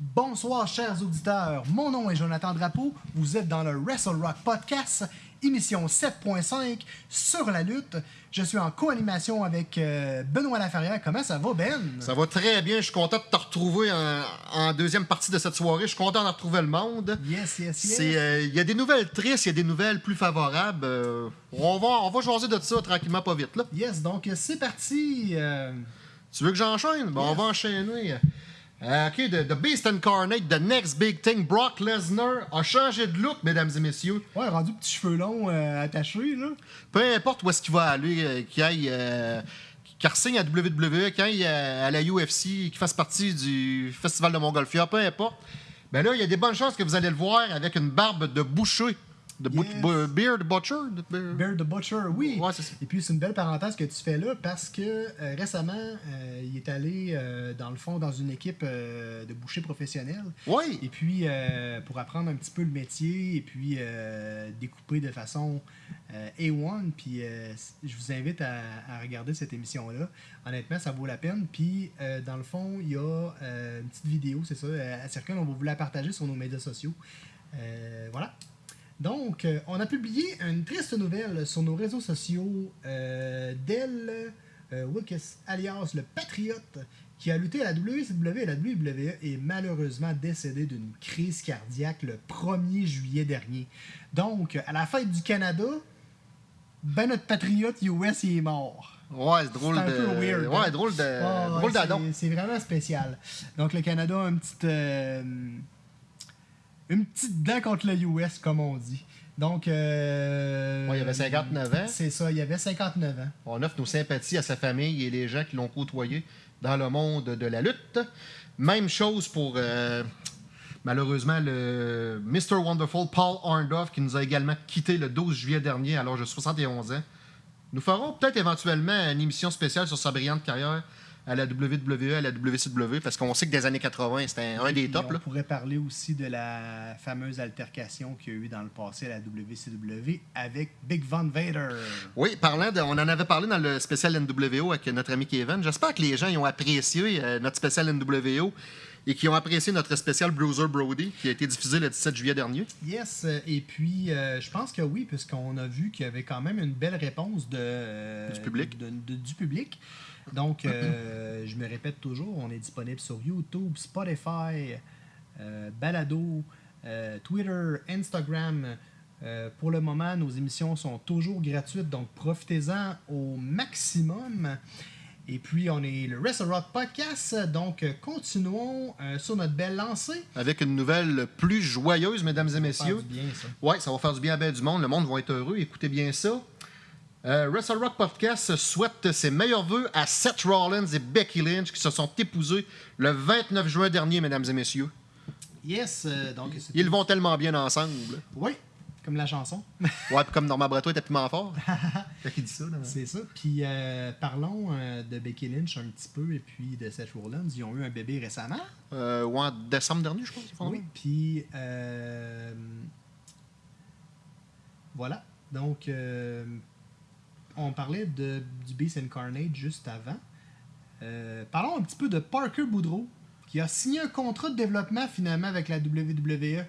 Bonsoir, chers auditeurs. Mon nom est Jonathan Drapeau. Vous êtes dans le Wrestle Rock Podcast, émission 7.5 sur la lutte. Je suis en co-animation avec euh, Benoît Laferrière. Comment ça va, Ben? Ça va très bien. Je suis content de te retrouver en, en deuxième partie de cette soirée. Je suis content de retrouver le monde. Yes, yes, yes. Euh, Il y a des nouvelles tristes, il y a des nouvelles plus favorables. Euh, on, va, on va jaser de ça tranquillement, pas vite. Là. Yes, donc c'est parti. Tu veux que j'enchaîne? Bon, On va enchaîner. Euh, OK, the, the Beast Incarnate, the next big thing, Brock Lesnar a changé de look, mesdames et messieurs. Ouais, rendu petits cheveux longs euh, attachés, là. Peu importe où est-ce qu'il va aller, euh, qu'il aille, qu'il ressigne à WWE, qu'il aille à la UFC, qu'il fasse partie du Festival de Montgolfière, peu importe. Ben là, il y a des bonnes chances que vous allez le voir avec une barbe de boucher. Bou- Yes. beard butcher. Bear the Butcher, oui. Ouais, c'est ça. Et puis, c'est une belle parenthèse que tu fais là parce que euh, récemment, euh, il est allé, euh, dans le fond, dans une équipe de boucher professionnel. Oui. Et puis, euh, pour apprendre un petit peu le métier et puis découper de façon euh, A1. Puis, euh, je vous invite à, à regarder cette émission-là. Honnêtement, ça vaut la peine. Puis, dans le fond, il y a une petite vidéo, c'est ça, à Circle. On va vous la partager sur nos médias sociaux. Voilà. Donc, euh, on a publié une triste nouvelle sur nos réseaux sociaux euh, d'El euh, Wilkes, alias le Patriote, qui a lutté à la WCW et à la WWE est malheureusement décédé d'une crise cardiaque le 1er juillet dernier. Donc, à la fête du Canada, ben notre patriote US il est mort. Ouais, c'est drôle de. weird, Ouais, hein? drôle de. Ah, ouais, drôle c'est- d'adon. C'est vraiment spécial. Donc, le Canada a une petite, euh, une petite dent contre le US, comme on dit. Donc, euh, Ouais, il avait 59 ans. C'est ça, il y avait 59 ans. On offre nos sympathies à sa famille et les gens qui l'ont côtoyé dans le monde de la lutte. Même chose pour, euh, malheureusement, le Mr. Wonderful Paul Arndorff qui nous a également quitté le 12 juillet dernier à l'âge de 71 ans. Nous ferons peut-être éventuellement une émission spéciale sur sa brillante carrière à la WWE, à la WCW, parce qu'on sait que des années 80, c'était un des tops. on là. pourrait parler aussi de la fameuse altercation qu'il y a eu dans le passé à la WCW avec Big Von Vader. Oui, parlant de, on en avait parlé dans le spécial NWO avec notre ami Kevin. J'espère que les gens ils ont apprécié euh, notre spécial NWO et qui ont apprécié notre spécial Bruiser Brody qui a été diffusé le 17 juillet dernier. Yes, euh, et puis euh, je pense que oui, puisqu'on a vu qu'il y avait quand même une belle réponse de, euh, Du public. de- de- du public. Donc, euh, je me répète toujours, on est disponible sur YouTube, Spotify, euh, Balado, euh, Twitter, Instagram. Pour le moment, nos émissions sont toujours gratuites, donc profitez-en au maximum. Et puis, on est le Wrestle Rock Podcast, donc continuons euh, sur notre belle lancée. Avec une nouvelle plus joyeuse, mesdames et Ça messieurs. fait du bien, ça. Ouais, ça va faire du bien à bien du monde. Le monde va être heureux. Écoutez bien ça. Euh, Wrestle Rock Podcast souhaite ses meilleurs vœux à Seth Rollins et Becky Lynch qui se sont épousés le 29 juin dernier, mesdames et messieurs. Yes, euh, donc Ils vont tellement bien ensemble. Oui, comme la chanson. Ouais, puis comme Norman Breton était piment fort. Dit ça. C'est ça. Puis euh, parlons euh, de Becky Lynch un petit peu et puis de Seth Rollins. Ils ont eu un bébé récemment. Euh, ouais, en décembre dernier, je pense. Oui. Puis voilà. Donc on parlait de, du Beast Incarnate juste avant. Euh, parlons un petit peu de Parker Boudreau qui a signé un contrat de développement finalement avec la WWE.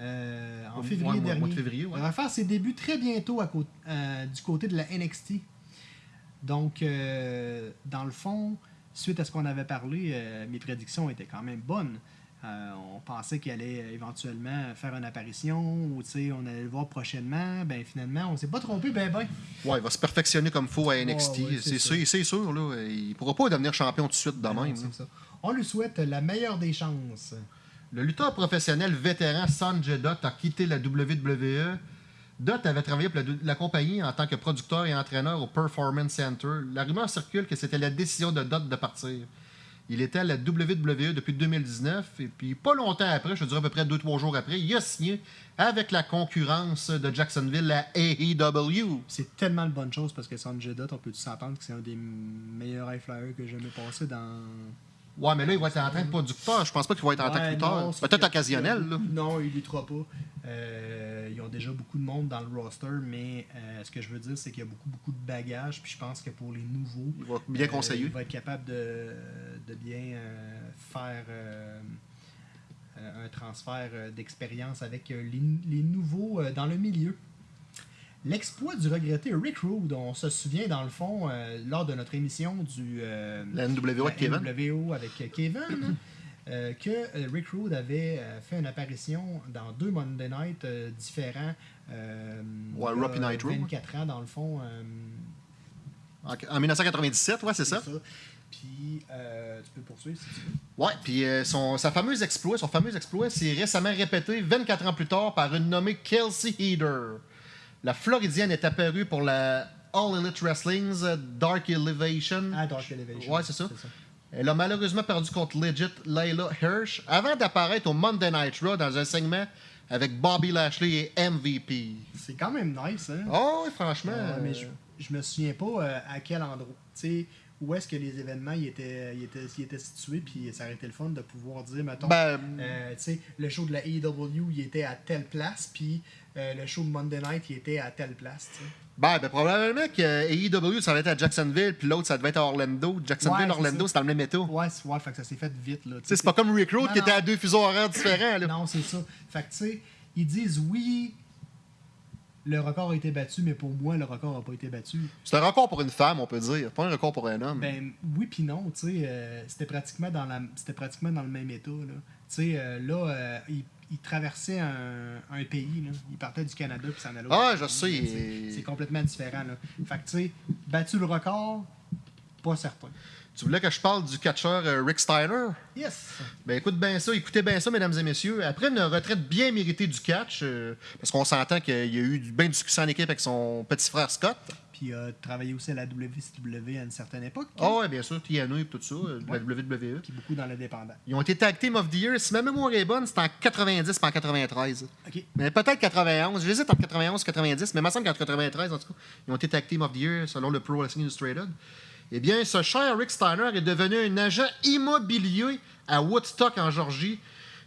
euh, en février mois- mois dernier. de février, ouais. Il va faire ses débuts très bientôt à euh, du côté de la NXT. Donc, dans le fond, suite à ce qu'on avait parlé, mes prédictions étaient quand même bonnes. Euh, on pensait qu'il allait éventuellement faire une apparition ou on allait le voir prochainement. Ben finalement, on s'est pas trompé, ben ben. Ouais, il va se perfectionner comme faut à NXT. Ouais, ouais, c'est sûr, c'est sûr. Là, il pourra pas devenir champion tout de suite de Ben même. ça. On lui souhaite la meilleure des chances. Le lutteur professionnel vétéran Sanjay Dutt a quitté la WWE. Dutt avait travaillé pour la, la compagnie en tant que producteur et entraîneur au Performance Center. La rumeur circule que c'était la décision de Dutt de partir. Il était à la WWE depuis 2019 et puis pas longtemps après, je dirais à peu près 2-3 jours après, il a signé avec la concurrence de Jacksonville, la AEW. C'est tellement de bonnes choses parce que Sanjay Dutt, on peut s'entendre que c'est un des meilleurs high flyers que j'ai jamais passé dans. Ouais, mais là, il va être en train de producteur. Je pense pas qu'il va être en tant que Ouais, sauf Peut-être que- occasionnel. Là. Non, il luttera pas. Euh, ils ont déjà beaucoup de monde dans le roster, mais euh, ce que je veux dire, c'est qu'il y a beaucoup, beaucoup de bagages. Puis je pense que pour les nouveaux, Il va bien euh, conseiller. il va être capable de, de bien faire euh, transfert d'expérience avec les, les nouveaux dans le milieu. L'exploit du regretté Rick Rude, on se souvient dans le fond euh, lors de notre émission du euh, La NWO avec Kevin. NWO avec euh, Kevin, euh, que Rick Rude avait fait une apparition dans deux Monday Night différents. Ouais, il y a Raw puis Nitro, ouais. 24 ans dans le fond. En, en 1997, ouais, c'est ça. Puis euh, tu peux poursuivre si tu veux. Ouais, puis euh, son, sa fameuse exploit, son fameux exploit, c'est récemment répété 24 ans plus tard par une nommée Kelsey Heater. La Floridienne est apparue pour la All Elite Wrestling's Dark Elevation. Ah, Dark Elevation. Ouais, c'est ça. Elle a malheureusement perdu contre Legit Layla Hirsch avant d'apparaître au Monday Night Raw dans un segment avec Bobby Lashley et MVP. C'est quand même nice, hein? Oh, oui, franchement. Ouais, mais je, je me souviens pas euh, à quel endroit. Tu sais, où est-ce que les événements y étaient, y étaient, y étaient situés, puis ça aurait été le fun de pouvoir dire, mettons, ben, euh, tu sais, le show de la AEW, il était à telle place, puis euh, le show de Monday Night, il était à telle place, ben, ben, probablement que AEW, ça va être à Jacksonville, puis l'autre, ça devait être à Orlando. Jacksonville, Ouais, Orlando, c'est dans le même état. Ouais, c'est- ouais, fait que ça s'est fait vite, là. c'est pas comme Rick Road Non, qui était à deux fuseaux horaires différents. Là. Non, c'est ça. Fait que, tu sais, ils disent oui, le record a été battu, mais pour moi, le record n'a pas été battu. C'est un record pour une femme, on peut dire. Pas un record pour un homme. Ben oui puis non, tu sais, euh, c'était pratiquement dans la c'était pratiquement dans le même état là. Tu sais euh, là euh, il, il traversait un, un pays là, il partait du Canada puis s'en allait. Ah, je sais, C'est complètement différent là. Fait que tu sais, battu le record, pas certain. Tu voulais que je parle du catcheur euh, Rick Steiner? Yes. Ben écoute bien ça, écoutez bien ça, mesdames et messieurs. Après une retraite bien méritée du catch, euh, parce qu'on s'entend qu'il y a eu du- bien du succès en équipe avec son petit frère Scott. Il a travaillé aussi à la WCW à une certaine époque. Ah ouais, bien sûr, TNA et tout ça, euh, Ouais. la WWE. Puis beaucoup dans l'indépendant. Ils ont été tag team of the year. Si ma mémoire est bonne, c'était en 90 pas en 93. OK. Mais peut-être 91. J'hésite entre 91 et 90, mais il me semble qu'en 93, en tout cas, ils ont été tag team of the year selon le Pro Wrestling Illustrated. Eh bien, ce cher Rick Steiner est devenu un agent immobilier à Woodstock, en Georgie.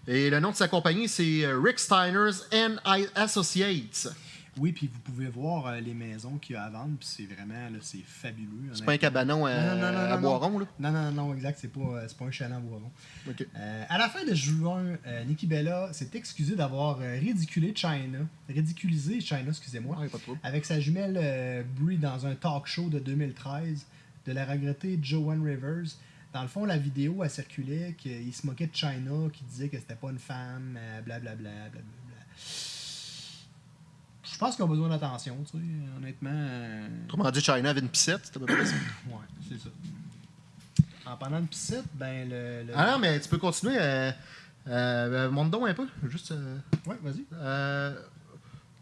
Et le nom de sa compagnie, c'est euh, Rick Steiner's and I Associates. Oui, puis vous pouvez voir euh, les maisons qu'il y a à vendre, puis c'est vraiment là, c'est fabuleux. C'est pas un cabanon à, Non, non, non, à Boiron, là? Non, non, non, exact, c'est pas, euh, c'est pas un chalet en boiron. Euh, à la fin de juin, euh, Nikki Bella s'est excusée d'avoir euh, ridiculé China, ridiculisé China, excusez-moi, avec sa jumelle euh, Brie dans un talk show de 2013 de la regrettée Joanne Rivers. Dans le fond, la vidéo, elle circulait qu'il se moquait de China, qui disait que c'était pas une femme, euh, blablabla, blablabla. Je pense qu'ils ont besoin d'attention, tu sais, honnêtement. euh, Autrement dit, China avait une pissette, c'était à peu près ça. Ouais, c'est ça. En parlant de piscite, ben le. le- Ah non, mais tu peux continuer. Euh, euh, monte donc un peu. Juste. euh, Ouais, vas-y. Euh,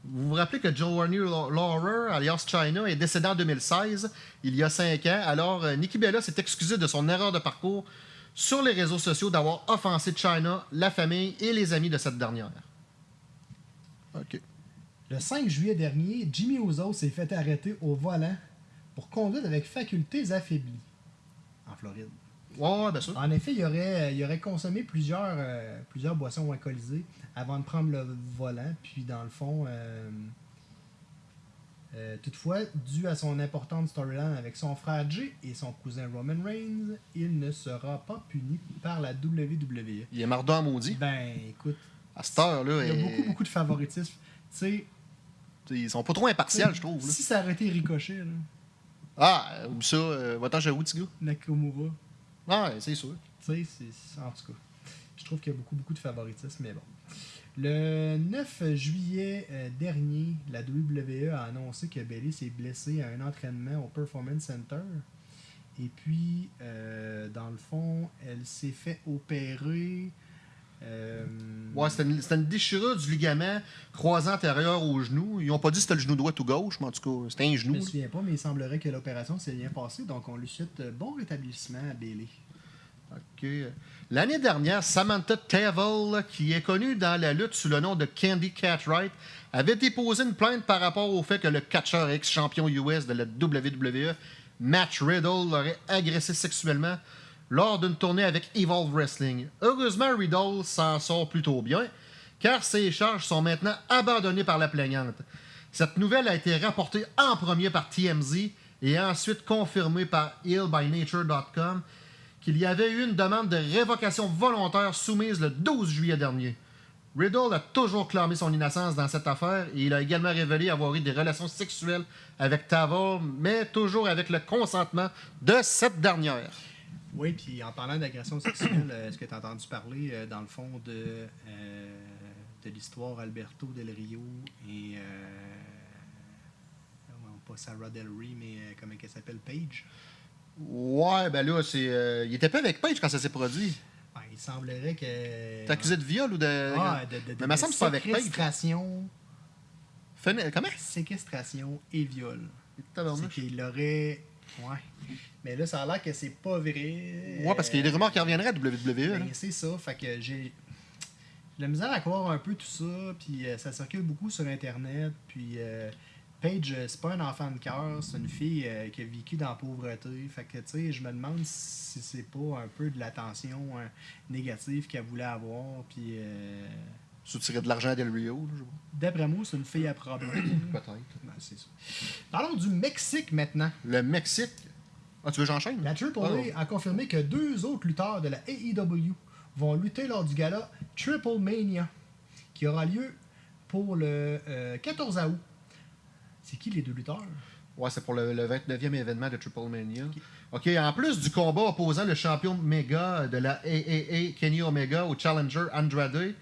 vous vous rappelez que Joanne Laurer, alias China, est décédé en 2016, il y a 5 ans. Alors, euh, Nikki Bella s'est excusée de son erreur de parcours sur les réseaux sociaux d'avoir offensé China, la famille et les amis de cette dernière. OK. Le 5 juillet dernier, Jimmy Uso s'est fait arrêter au volant pour conduite avec facultés affaiblies en Floride. Ouais, ouais, bien sûr. En effet, il aurait, il aurait consommé plusieurs, euh, plusieurs boissons alcoolisées avant de prendre le volant. Puis, dans le fond, euh, euh, toutefois, dû à son importante storyline avec son frère Jay et son cousin Roman Reigns, il ne sera pas puni par la WWE. Il est mardon maudit. Ben, écoute, À cette heure-là, il y a beaucoup, beaucoup de favoritisme. Tu sais, ils sont pas trop impartials, je trouve. là. si ça aurait été Ricochet, là, Ah, ou ça, euh, va-t'en chez. Nakamura, Ah, ouais, c'est sûr. Tu sais, en tout cas. Je trouve qu'il y a beaucoup, beaucoup de favoritisme, mais bon. Le 9 juillet euh, dernier, la WWE a annoncé que Bailey s'est blessée à un entraînement au Performance Center. Et puis, euh, dans le fond, elle s'est fait opérer. Euh, Ouais, c'était une, une déchirure du ligament croisant antérieur au genou. Ils ont pas dit si c'était le genou droit ou gauche, mais en tout cas, c'était un je genou. me souviens pas, mais il semblerait que l'opération s'est bien passée. Donc, on lui souhaite euh, bon rétablissement à Bailey. OK. L'année dernière, Samantha Tavel, qui est connue dans la lutte sous le nom de Candy Catwright, avait déposé une plainte par rapport au fait que le catcheur ex-champion US de la WWE, Matt Riddle, l'aurait agressé sexuellement lors d'une tournée avec Evolve Wrestling. Heureusement, Riddle s'en sort plutôt bien, car ses charges sont maintenant abandonnées par la plaignante. Cette nouvelle a été rapportée en premier par TMZ et ensuite confirmée par healbynature.com qu'il y avait eu une demande de révocation volontaire soumise le 12 juillet dernier. Riddle a toujours clamé son innocence dans cette affaire et il a également révélé avoir eu des relations sexuelles avec Tavo, mais toujours avec le consentement de cette dernière. Oui, puis en parlant d'agression sexuelle, euh, est-ce que tu as entendu parler, euh, dans le fond, de, euh, de l'histoire Alberto Del Rio et. non, pas Sarah Del Rey, mais comment elle s'appelle Paige? Ouais, ben là, c'est. il était pas avec Paige quand ça s'est produit. Ben, Il semblerait que. T'es accusé de viol ou de. Ah, de, de, de, Mais me semble que c'est pas avec Paige. Comment? séquestration et viol. C'est qu'il aurait. Ouais. Mais là, ça a l'air que c'est pas vrai. Ouais, parce qu'il y a des rumeurs qui reviendraient à WWE. Ben, c'est ça. Fait que j'ai. La misère à croire un peu tout ça, puis euh, ça circule beaucoup sur Internet, puis euh, Paige, euh, c'est pas un enfant de cœur, c'est une fille euh, qui a vécu dans la pauvreté. Fait que, tu sais, je me demande si c'est pas un peu de l'attention hein, négative qu'elle voulait avoir, puis euh, Soutirer de l'argent à Del Rio. d'après moi, c'est une fille à problème. Peut-être. Ben, c'est ça. Parlons du Mexique maintenant. Le Mexique. Ah, tu veux que j'enchaîne? La Triple. A a confirmé que deux autres lutteurs de la AEW vont lutter lors du gala Triple Mania, qui aura lieu pour le euh, 14 août. C'est qui les deux lutteurs? Ouais, c'est pour le, le 29e événement de Triple Mania. OK, en plus du combat opposant le champion méga de la AAA, Kenny Omega, au challenger Andrade,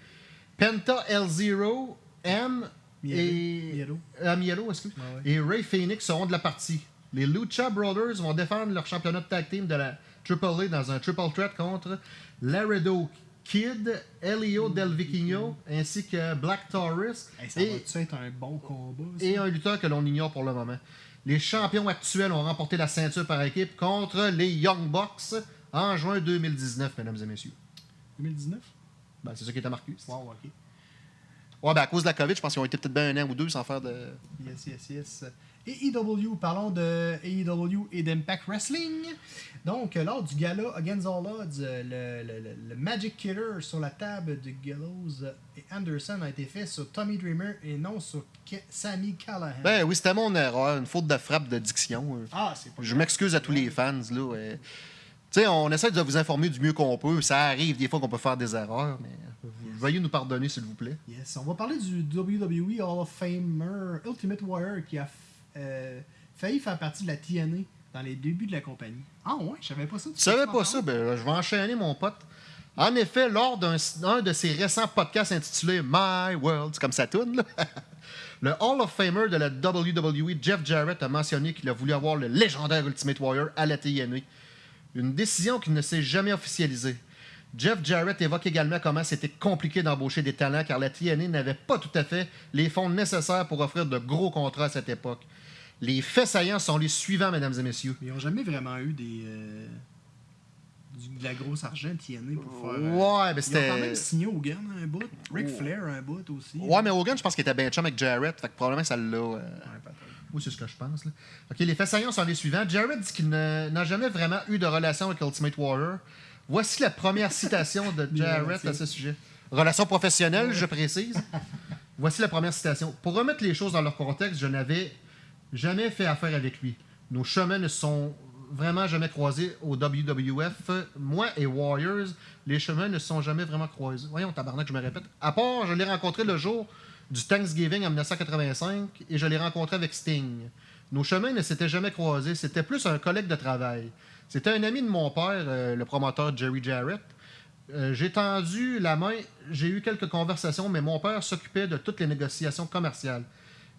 Penta L0, M et... Miero. Ah, Miero, excuse. Ouais, ouais. Et Ray Phoenix seront de la partie. Les Lucha Brothers vont défendre leur championnat de tag team de la AAA dans un triple threat contre Laredo Kid, Elio Del Vikingo, ainsi que Black Taurus Hey, ça et, être un bon combat? ça? et un lutteur que l'on ignore pour le moment. Les champions actuels ont remporté la ceinture par équipe contre les Young Bucks en juin 2019, mesdames et messieurs. 2019? Ben, c'est ça qui était marqué. Wow, ok. Ouais, ben, à cause de la COVID, je pense qu'ils ont été peut-être bien un an ou deux sans faire de. Yes, yes, yes. AEW, parlons de AEW et d'Impact Wrestling. Donc, euh, lors du gala Against All Odds, euh, le, le- le- le Magic Killer sur la table de Gallows et Anderson a été fait sur Tommy Dreamer et non sur Ke- Sammy Callahan. Ben oui, c'était mon erreur, une faute de frappe de diction. euh. ah, c'est pas Je m'excuse à tous les fans. Là. On essaie de vous informer du mieux qu'on peut. Ça arrive des fois qu'on peut faire des erreurs, mais veuillez nous pardonner, s'il vous plaît. Yes, on va parler du WWE Hall of Famer Ultimate Warrior qui a euh, failli faire partie de la TNA dans les débuts de la compagnie. Ah ouais, je savais pas ça. Tu savais pas ça? Ben, je vais enchaîner, mon pote. En effet, lors d'un un de ses récents podcasts intitulé My World, c'est comme ça tourne, le Hall of Famer de la WWE, Jeff Jarrett, a mentionné qu'il a voulu avoir le légendaire Ultimate Warrior à la TNA. Une décision qui ne s'est jamais officialisée. Jeff Jarrett évoque également comment c'était compliqué d'embaucher des talents car la TNA n'avait pas tout à fait les fonds nécessaires pour offrir de gros contrats à cette époque. Les faits saillants sont les suivants, mesdames et messieurs. Mais ils n'ont jamais vraiment eu des. euh, de la grosse argent TNA pour faire. euh, Ouais, mais Ils ont c'était. quand même signé Hogan un bout. Ric Flair un bout aussi. Ouais, mais Hogan, je pense qu'il était bien chum avec Jarrett. Fait que probablement ça l'a. euh, Ouais, Oui, c'est ce que je pense. Là. OK, les faits saillants sont les suivants. Jarrett dit qu'il n'a jamais vraiment eu de relation avec Ultimate Warrior. Voici la première citation de Jarrett à ce sujet. Relation professionnelle, je précise. Voici la première citation. Pour remettre les choses dans leur contexte, je n'avais jamais fait affaire avec lui. Nos chemins ne sont vraiment jamais croisés au WWF. Moi et Warriors, les chemins ne se sont jamais vraiment croisés. Voyons, tabarnak, je me répète. À part, je l'ai rencontré le jour du Thanksgiving en 1985 et je l'ai rencontré avec Sting. Nos chemins ne s'étaient jamais croisés. C'était plus un collègue de travail. C'était un ami de mon père, euh, le promoteur Jerry Jarrett. Euh, j'ai tendu la main, j'ai eu quelques conversations, mais mon père s'occupait de toutes les négociations commerciales.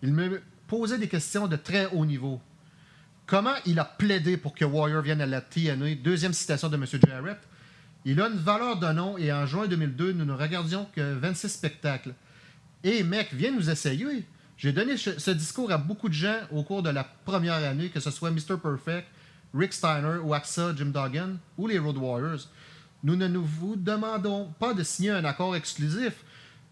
Il me posait des questions de très haut niveau. Comment il a plaidé pour que Warrior vienne à la TNA? Deuxième citation de M. Jarrett. Il a une valeur de nom et en juin 2002, nous ne regardions que 26 spectacles. Hé mec, viens nous essayer. J'ai donné ce ce discours à beaucoup de gens au cours de la première année, que ce soit Mr. Perfect, Rick Steiner, Waxa, Jim Duggan ou les Road Warriors. Nous ne nous vous demandons pas de signer un accord exclusif.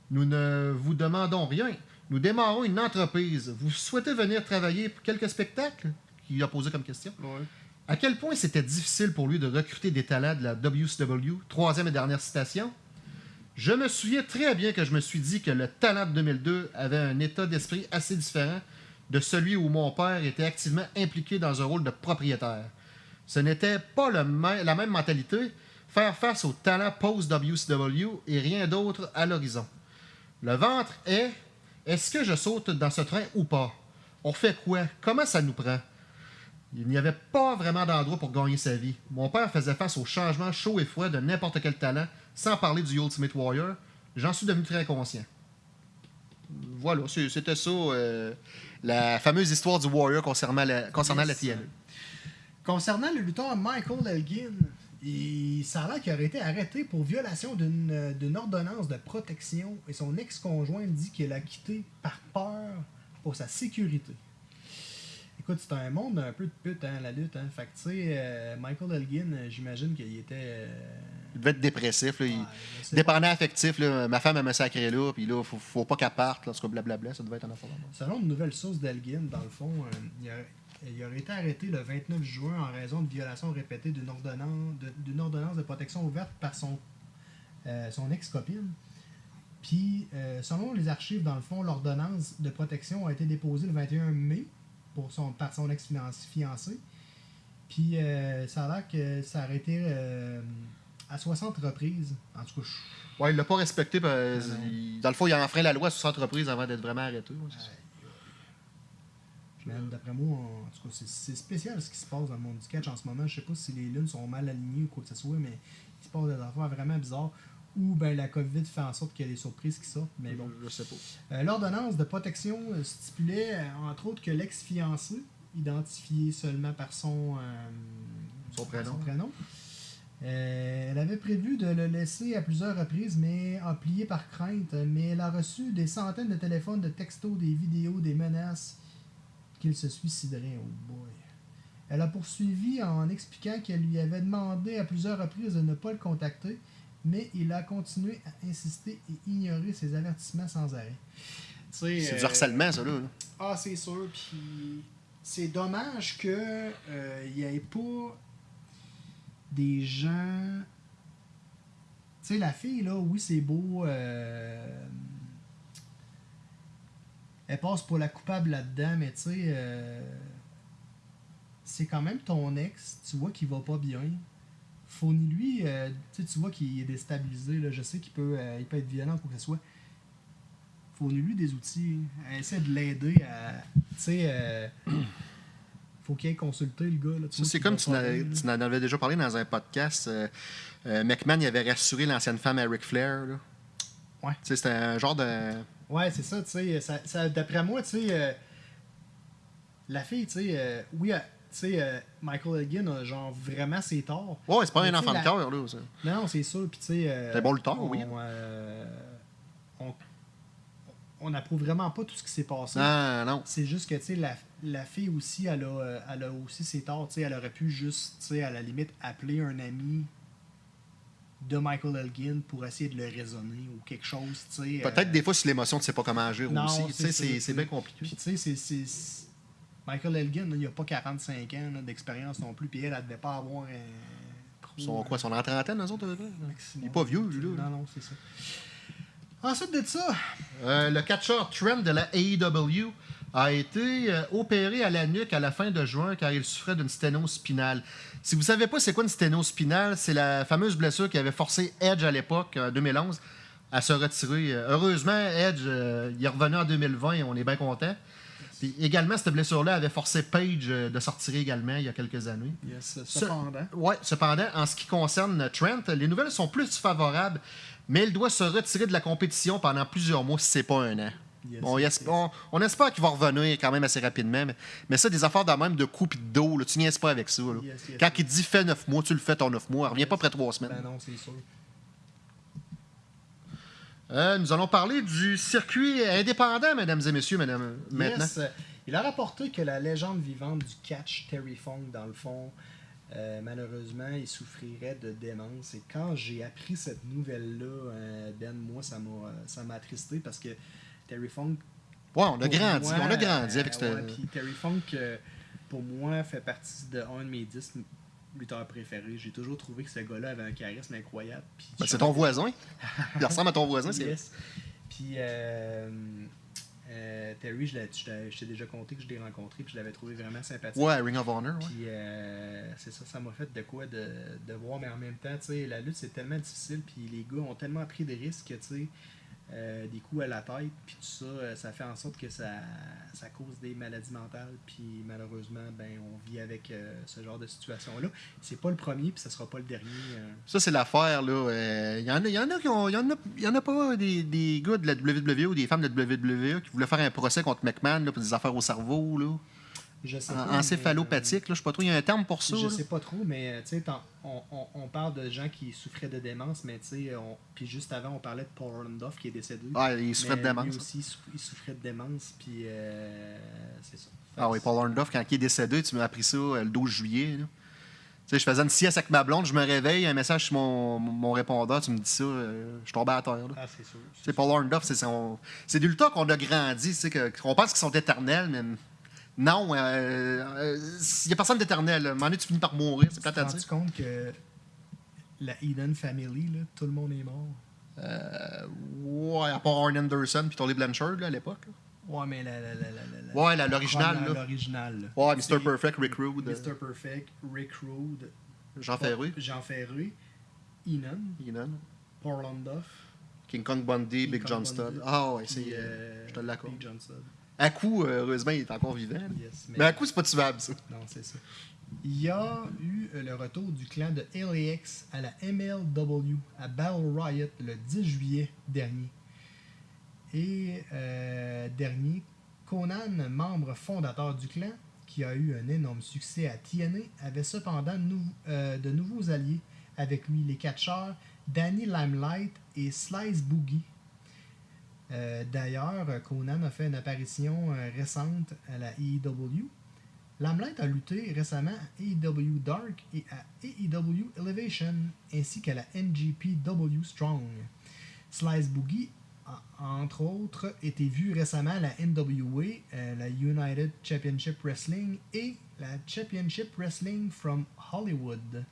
Nous ne vous demandons rien. Nous démarrons une entreprise. Vous souhaitez venir travailler pour quelques spectacles? Il a posé comme question. Ouais. À quel point c'était difficile pour lui de recruter des talents de la WCW Troisième et dernière citation. Je me souviens très bien que je me suis dit que le talent de 2002 avait un état d'esprit assez différent de celui où mon père était activement impliqué dans un rôle de propriétaire. Ce n'était pas la même mentalité, faire face au talent post-WCW et rien d'autre à l'horizon. Le ventre est est-ce que je saute dans ce train ou pas? On fait quoi? Comment ça nous prend? Il n'y avait pas vraiment d'endroit pour gagner sa vie. Mon père faisait face aux changements chauds et froids de n'importe quel talent, sans parler du Ultimate Warrior. J'en suis devenu très conscient. Voilà, c'était ça, euh, la fameuse histoire du Warrior concernant la, concernant la. TNA. Concernant le lutteur Michael Elgin, il, ça a l'air qu'il aurait été arrêté pour violation d'une ordonnance de protection et son ex-conjointe dit qu'elle a quitté par peur pour sa sécurité. Écoute, c'est un monde un peu de pute, hein, la lutte. Hein. Fait que, tu sais, euh, Michael Elgin, euh, j'imagine qu'il était. euh, Il devait être dépressif. Là, il- ouais, Dépendant affectif, là, ma femme elle me sacré là, puis là, faut, faut pas qu'elle parte, là, en tout cas, blablabla, ça devait être un là. Selon une nouvelle source d'Elgin, dans le fond, euh, il, aurait, il aurait été arrêté le 29 juin en raison de violation répétée d'une ordonnance ordonnance de protection ouverte par son, euh, son ex-copine. Puis, euh, selon les archives, dans le fond, l'ordonnance de protection a été déposée le 21 mai pour son, par son ex-fiancé. Puis, ça a l'air que ça aurait été à 60 reprises. En tout cas, je- Ouais, il l'a pas respecté. parce- il- dans le fond, il a enfreint la loi sur entreprise avant d'être vraiment arrêté. ouais, D'après moi, en tout cas, c'est- spécial ce qui se passe dans le monde du catch en ce moment. Je sais pas si les lunes sont mal alignées ou quoi que ce soit, mais il se passe des affaires vraiment bizarres. Ou ben la COVID fait en sorte qu'il y a des surprises qui sortent. Mais bon. Je sais pas. Euh, L'ordonnance de protection euh, stipulait, euh, entre autres, que l'ex-fiancé, identifié seulement par son, Son prénom. Euh, elle avait prévu de le laisser à plusieurs reprises, mais a plié par crainte. Mais elle a reçu des centaines de téléphones, de textos, des vidéos, des menaces qu'il se suiciderait. Oh boy. Elle a poursuivi en expliquant qu'elle lui avait demandé à plusieurs reprises de ne pas le contacter, mais il a continué à insister et ignorer ses avertissements sans arrêt. C'est du harcèlement, ça, là. là. Ah, c'est sûr. Puis c'est dommage que il n'y ait pas des gens. Tu sais, la fille, là, oui, c'est beau. euh, Elle passe pour la coupable là-dedans, mais tu sais, euh, c'est quand même ton ex. Tu vois qu'il va pas bien. Fournis-lui, euh, tu vois qu'il est déstabilisé. Là. Je sais qu'il peut, euh, il peut être violent quoi que ce soit fournis-lui des outils. Essaie de l'aider à. Tu sais, faut qu'il aille consulter le gars. C'est comme tu en avais déjà parlé dans un podcast. euh, euh, McMahon il avait rassuré l'ancienne femme à Ric Flair. Là. Ouais. Tu sais, C'était un genre de. Ouais, c'est ça, tu sais. ça- ça- D'après moi, tu sais, euh, la fille, tu sais, oui, euh, tu sais, euh, Michael Elgin a genre vraiment ses torts. Ouais, c'est pas Mais un enfant de cœur, là. ça. Non, c'est sûr. Puis, tu sais. C'est bon lutteur, on, oui. on, on n'approuve vraiment pas tout ce qui s'est passé. Ah, non. C'est juste que, tu sais, la, la fille aussi, elle a, euh, elle a aussi ses torts. Elle aurait pu juste, à la limite, appeler un ami de Michael Elgin pour essayer de le raisonner ou quelque chose. Peut-être euh, des fois, si l'émotion, tu sais pas comment agir non, aussi. C'est bien compliqué. Puis, tu sais, c'est- Michael Elgin, là, il a pas 45 ans d'expérience non plus, puis elle, elle devait pas avoir un. trop, Son, quoi, son en trentaine, eux autres. Il est pas vieux, lui, là. Non, non, c'est ça. Ensuite de ça, Euh, le catcheur Trent de la AEW a été euh, opéré à la nuque à la fin de juin car il souffrait d'une sténose spinale. Si vous savez pas c'est quoi une sténose spinale, c'est la fameuse blessure qui avait forcé Edge à l'époque, en 2011, à se retirer. Heureusement, Edge, euh, il est revenu en 2020 et on est bien content. Puis également, cette blessure-là avait forcé Page euh, de sortir également il y a quelques années. yes, Ce- cependant. Ouais, cependant, en ce qui concerne Trent, les nouvelles sont plus favorables, mais il doit se retirer de la compétition pendant plusieurs mois si c'est pas un an. Yes, On, yes, esp- on- on espère qu'il va revenir quand même assez rapidement, mais, mais ça, des affaires de même de coups et de dos, là, tu niaises pas avec ça. là. Yes, yes, Quand il dit fais 9 mois, tu le fais ton 9 mois. Reviens pas après 3 semaines. Ben non, c'est sûr. Euh, nous allons parler du circuit indépendant, mesdames et messieurs, madame, maintenant. Il a rapporté que la légende vivante du catch, Terry Funk, dans le fond, euh, malheureusement, il souffrirait de démence. Et quand j'ai appris cette nouvelle-là, euh, Ben, moi, ça m'a ça m'a attristé parce que Terry Funk. Ouais, on a grandi, moi, on a grandi euh, avec cette. ouais, puis Terry Funk, euh, pour moi, fait partie de un de mes 10 lutteurs préférés. J'ai toujours trouvé que ce gars-là avait un charisme incroyable. Ben, c'est ton voisin. Il ressemble à ton voisin. c'est Yes. Puis euh, euh, Terry, je t'ai déjà conté que je l'ai rencontré puis je l'avais trouvé vraiment sympathique. Ouais, Ring of Honor. Ouais. Puis euh, c'est ça, ça m'a fait de quoi de, de voir, mais en même temps, tu sais, la lutte c'est tellement difficile, puis les gars ont tellement pris des risques que, tu sais, euh, des coups à la tête, puis tout ça, euh, ça fait en sorte que ça, ça cause des maladies mentales, puis malheureusement, ben, on vit avec euh, ce genre de situation-là. C'est pas le premier, puis ça sera pas le dernier. Ça, c'est l'affaire, là. Il y, en a, qui ont. Y en a pas des, des gars de la WWE ou des femmes de la WWE qui voulaient faire un procès contre McMahon là, pour des affaires au cerveau, là. Je sais En- pas, Encéphalopathique, là. Je sais pas trop. Il y a un terme pour ça. Je là. sais pas trop, mais tu sais, t'en- on, on, on parle de gens qui souffraient de démence, mais on- puis juste avant, on parlait de Paul Orndorff qui est décédé. Ah, il souffrait de démence. Lui aussi, il souff- il souffrait de démence, puis euh, c'est ça. Ah oui, Paul Orndorff, quand il est décédé, tu m'as appris ça euh, le 12 juillet. là. Tu sais, je faisais une sieste avec ma blonde, je me réveille, un message sur mon, mon répondeur, tu me dis ça, euh, je tombais à terre. là. Ah, c'est sûr. Sais, Paul Orndorff, c'est son... c'est du lutteur qu'on a grandi, qu'on pense qu'ils sont éternels, mais non, euh, euh, il n'y a personne d'éternel. Donné, tu finis par mourir, c'est Tu plate te à rends dire. compte que la Eden Family, là, tout le monde est mort? Euh, ouais, à part Arn Anderson puis Tolly Blanchard là, à l'époque. Ouais, mais la, la, la, la, la, la- Ouais, la- l'original, là. L'original. là. Ouais, Mr. Perfect, Rick Rude, euh, Mr. Perfect, Rick Rude, Jean Ferru, Jean Ferré, Enon, Heenan, Paul King Kong Bundy, King Big Kong John Studd. Ah ouais, c'est... euh, je te l'accorde. Big John Studd. À coup, euh, heureusement, il est encore vivant. Yes, Mais à coup, c'est pas tuable, ça. Non, c'est ça. Il y a eu euh, le retour du clan de LAX à la MLW à Battle Riot le 10 juillet dernier. Et euh, dernier, Conan, membre fondateur du clan, qui a eu un énorme succès à TNA, avait cependant nou- euh, de nouveaux alliés avec lui, les catcheurs Danny Limelight et Slice Boogie. Euh, D'ailleurs, Conan a fait une apparition euh, récente à la AEW. Limelight a lutté récemment à AEW Dark et à AEW Elevation, ainsi qu'à la NGPW Strong. Slice Boogie a, entre autres, été vu récemment à la NWA, euh, la United Championship Wrestling et la Championship Wrestling from Hollywood.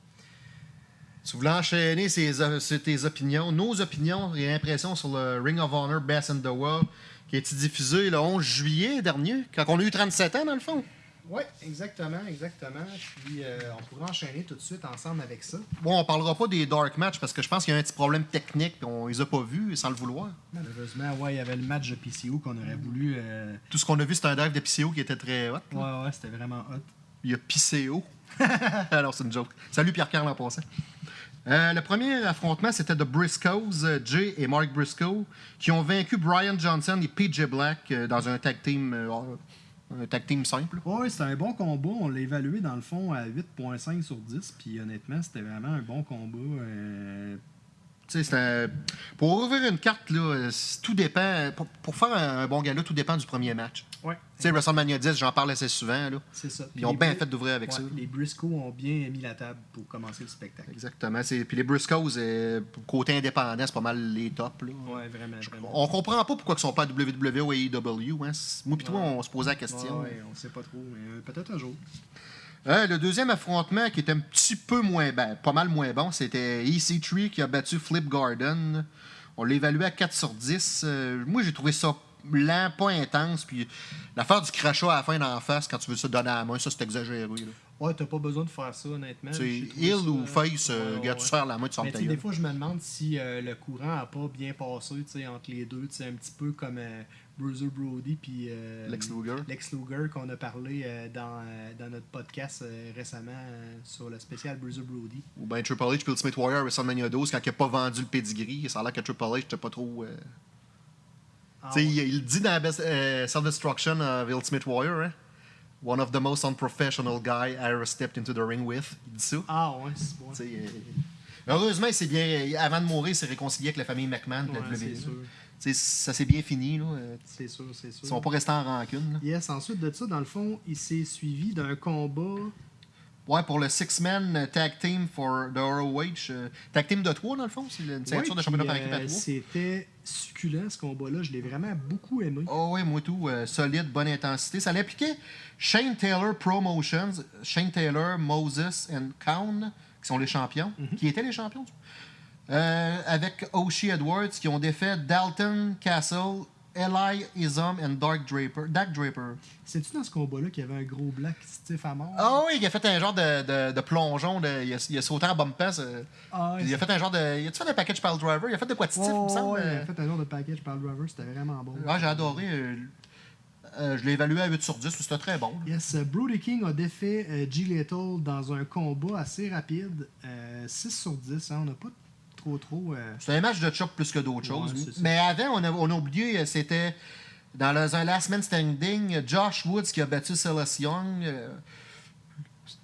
Tu voulais enchaîner euh, sur tes opinions, nos opinions et impressions sur le Ring of Honor Best in the World qui a été diffusé le 11 juillet dernier, quand on a eu 37 ans dans le fond. Oui, exactement, exactement. Puis euh, on pourra enchaîner tout de suite ensemble avec ça. Bon, on parlera pas des dark matchs parce que je pense qu'il y a un petit problème technique et on les a pas vus sans le vouloir. Malheureusement, ouais, il y avait le match de PCO qu'on aurait voulu. euh, Tout ce qu'on a vu, c'est un dive de PCO qui était très hot. Ouais, ouais, c'était vraiment hot. Il y a PCO. Alors, c'est une joke. Salut Pierre-Carl en passant. Euh, le premier affrontement, c'était de Briscoes, euh, Jay et Mark Briscoe, qui ont vaincu Brian Johnson et PJ Black euh, dans un tag team, un tag team simple. Ouais, c'était un bon combat. On l'a évalué dans le fond à 8.5 sur 10. Puis honnêtement, c'était vraiment un bon combat. euh, Tu sais, c'est un- Pour ouvrir une carte, là, tout dépend. Pour, pour faire un, un bon gala, tout dépend du premier match. Ouais. Tu sais, WrestleMania 10, j'en parle assez souvent. C'est ça. Ils ont bien fait d'ouvrir avec ouais, ça. Les Briscoe ont bien mis la table pour commencer le spectacle. Exactement. Puis les Briscoes, euh, côté indépendant, c'est pas mal les tops. Là. Ouais, vraiment. vraiment. On comprend pas pourquoi ils sont pas à WWE ou AEW. Hein. Moi pis toi, on se posait la question. Ouais, ouais, on sait pas trop, mais euh, peut-être un jour. Euh, le deuxième affrontement qui était un petit peu moins ben, pas mal moins bon, c'était EC3 qui a battu Flip Garden. On l'a évalué à 4 sur 10. Euh, moi, j'ai trouvé ça lent, pas intense. Puis l'affaire du crachat à la fin d'en face, quand tu veux ça donner à la main, ça c'est exagéré. là. Ouais, t'as pas besoin de faire ça, honnêtement. Heel ça, ou face, euh, ouais, gars, ouais. tu serres la main, tu sors Mais des fois, je me demande si euh, le courant a pas bien passé entre les deux. tu sais, Un petit peu comme euh, Bruiser Brody puis euh, Lex Luger. Lex Luger qu'on a parlé euh, dans, euh, dans notre podcast récemment sur le spécial Bruiser Brody. Ou bien Triple H puis Ultimate Warrior à WrestleMania 12 quand il a pas vendu le pedigree. Ça a l'air que Triple H n'était pas trop. Ah, ouais. il, il dit dans Self-Destruction of Ultimate Warrior, hein? One of the most unprofessional guy I ever stepped into the ring with. Il dit ça. Ah ouais, c'est bon. Heureusement, il s'est bien, avant de mourir, il s'est réconcilié avec la famille McMahon de la Ouais, WWE. Tu Ça s'est bien fini. Là. Euh, C'est sûr, c'est sûr. Ils sont pas restés en rancune. là. Yes, ensuite de ça, dans le fond, il s'est suivi d'un combat. Ouais, pour le Six-Man Tag Team for the ROH. euh, tag Team de 3, dans le fond. C'est une ceinture Ouais, de championnat par équipe à euh, 3. C'était succulent ce combat-là. Je l'ai vraiment beaucoup aimé. Oh oui, moi tout. euh, solide, bonne intensité. Ça l'impliquait Shane Taylor Promotions, Shane Taylor, Moses et Kaun, qui sont les champions, Mhm. qui étaient les champions. Euh, avec Oshie Edwards, qui ont défait Dalton Castle Eli Isam and Dark Draper. Dark Draper. C'est-tu dans ce combat-là qu'il y avait un gros black stiff à mort? Ah oui, il a fait un genre de, de, de plongeon. De, il, a, il a sauté en bump pass. euh, Ah, il a fait un genre de. Il a-tu fait un package pile driver? Il a fait de quoi de stiff, il me semble. ouais, il euh. a fait un genre de package par le driver, c'était vraiment bon. Ouais, j'ai adoré. euh, euh, je l'ai évalué à 8 sur 10, c'était très bon. Yes, euh, Brody King a défait euh, G. Lethal dans un combat assez rapide. euh, 6 sur 10, hein, on n'a pas trop trop... euh, C'était un match de chop plus que d'autres choses. c'est. Mais avant, on a, on a oublié, euh, c'était dans le, un Last Man Standing, Josh Woods qui a battu Silas Young. euh,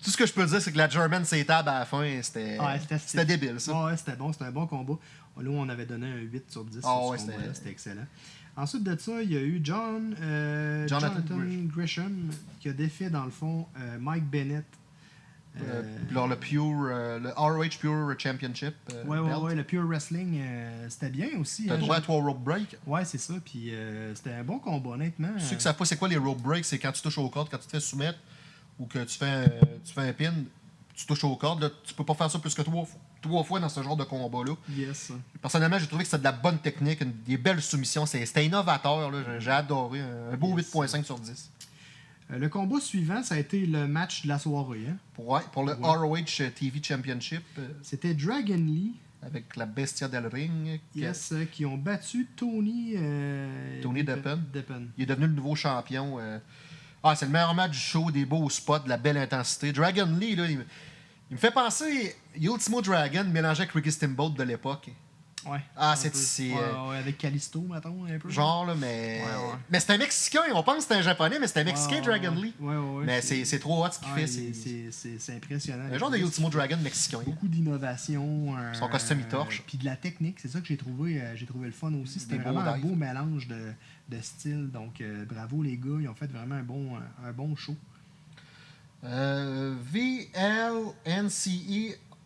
tout ce que je peux dire, c'est que la German s'étable à la fin. C'était Ouais, c'était débile, ça. Ouais, c'était bon, c'était un bon combat. Là, on avait donné un 8 sur 10 Ah sur ouais, ce c'était- combat-là, c'était excellent. Ensuite de ça, il y a eu John, euh, Jonathan Jonathan, Grish- Grisham qui a défait, dans le fond, Mike Bennett. Euh, Euh, le Pure, euh, le ROH Pure Championship. ouais, ouais, ouais, le Pure Wrestling, c'était bien aussi. T'as hein, droit à trois rope break. Ouais, c'est ça. Puis c'était un bon combat, honnêtement. Ceux Euh, qui savent pas c'est quoi les rope breaks, c'est quand tu touches au cordes, quand tu te fais soumettre ou que tu fais un, tu fais un pin, tu touches au cordes. Là, tu peux pas faire ça plus que trois, fois- trois fois dans ce genre de combat-là. Yes. Personnellement, j'ai trouvé que c'était de la bonne technique, une- des belles soumissions. C'était innovateur. là. J'ai- adoré. Un un beau Yes. 8.5 sur 10. Euh, le combat suivant, ça a été le match de la soirée. hein? Pour, ouais, pour le Ouais. ROH TV Championship euh, C'était Dragon Lee, avec la Bestia del Ring. qui- yes, euh, qui ont battu Tony... euh, Tony Deppen. Deppen. Il est devenu le nouveau champion. euh. Ah, c'est le meilleur match du show, des beaux spots, de la belle intensité. Dragon Lee, là, il, me- il me fait penser Ultimo Dragon mélangé avec Ricky Steamboat de l'époque. Ouais. Ah, c'est- Ouais, euh, ouais, avec Callisto, mettons, un peu. Genre, là, mais. Mais c'est un Mexicain. On pense que c'est un Japonais, mais c'est un Mexicain, Dragon. Lee. Mais c'est c'est trop hot ce qu'il fait. c'est- impressionnant. un genre de Ultimo Dragon mexicain. Beaucoup d'innovation. euh, Son costume, il torche. Puis de la technique, c'est ça que j'ai trouvé, euh, j'ai trouvé le fun aussi. C'était vraiment un beau mélange de, de styles. Donc euh, bravo les gars, ils ont fait vraiment un bon, un bon show. Euh, VLNCE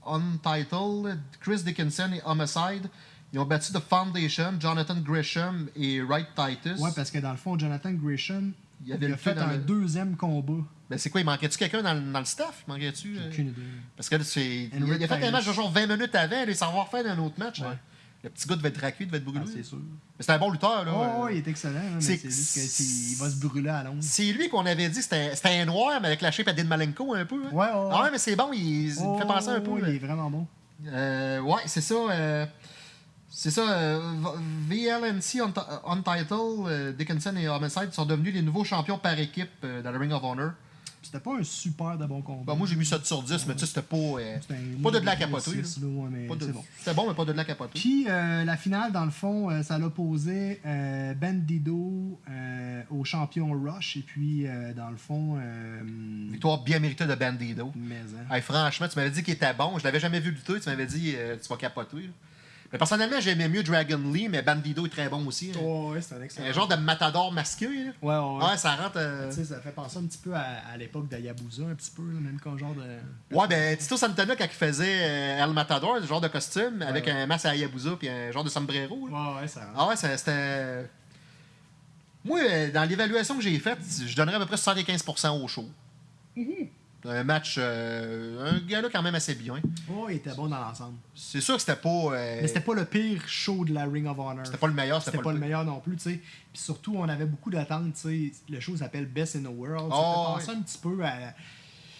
Untitled, Chris Dickinson et Homicide. Ils ont battu The Foundation, Jonathan Gresham et Wright Titus. Ouais, parce que dans le fond, Jonathan Gresham, Il il, avait a fait un le- deuxième combat. Ben, c'est quoi, il manquait-tu quelqu'un dans, le- dans le staff? Manquait-tu? J'ai euh? aucune idée. Parce que là, c'est. Il, a fait un match de genre 20 minutes avant, il s'en va refaire un autre match. Ouais. hein. Le petit gars devait être raqué, devait être brûlé. Ah, c'est sûr. mais c'est un bon lutteur, là. Oh, Euh, ouais, il est excellent, mais c'est- juste qu'il va se brûler à l'onde. C'est lui qu'on avait dit, c'était c'était un noir, mais avec la shape à Dean Malenko un peu. hein. Ouais, ouais, Ah ouais, mais c'est bon, il, il me fait penser un peu. Oh, là. Il est vraiment bon. Euh, ouais, c'est ça. euh, c'est ça. euh, VLNC Unt- Untitled, euh, Dickinson et Homicide sont devenus les nouveaux champions par équipe euh, dans le Ring of Honor. C'était pas un super de bon combat. Bon, moi, j'ai mis 7 sur 10, mais tu sais, c'était pas. euh, pas de la de- c'est bon. C'était bon, mais pas de la capoter. Puis euh, la finale, dans le fond, euh, ça l'opposait euh, Bandido euh, au champion Rush. Et puis, euh, dans le fond, euh, Victoire bien méritée de Bandido. mais, hein. Hey, franchement, tu m'avais dit qu'il était bon. Je l'avais jamais vu lutter. Tu m'avais dit euh, tu vas capoter. là. Mais personnellement, j'aimais mieux Dragon Lee, mais Bandido est très bon aussi. hein. Ouais, ouais, c'est un excellent. Un genre de matador masqué. là. Ouais, ouais. Ouais, ça rentre. euh, Tu sais, ça fait penser un petit peu à, à l'époque d'Ayabusa, un petit peu, là, même qu'un genre de. Ouais, ben Tito Santana, quand il faisait euh, El Matador, ce genre de costume, avec ouais. un masque à Yabusa puis un genre de sombrero. là. Ouais, ouais, ça rentre. Ah ouais, ça- c'était. Moi, euh, dans l'évaluation que j'ai faite, je donnerais à peu près 75% au show. Mhm. Un match, euh, un gars là quand même assez bien. Oh, il était bon dans l'ensemble. C'est sûr que c'était pas. euh, Mais c'était pas le pire show de la Ring of Honor. c'était pas le meilleur, C'était pas le meilleur non plus, tu sais. Puis surtout, on avait beaucoup d'attentes, tu sais. Le show s'appelle Best in the World. Ça Oh, fait penser un petit peu à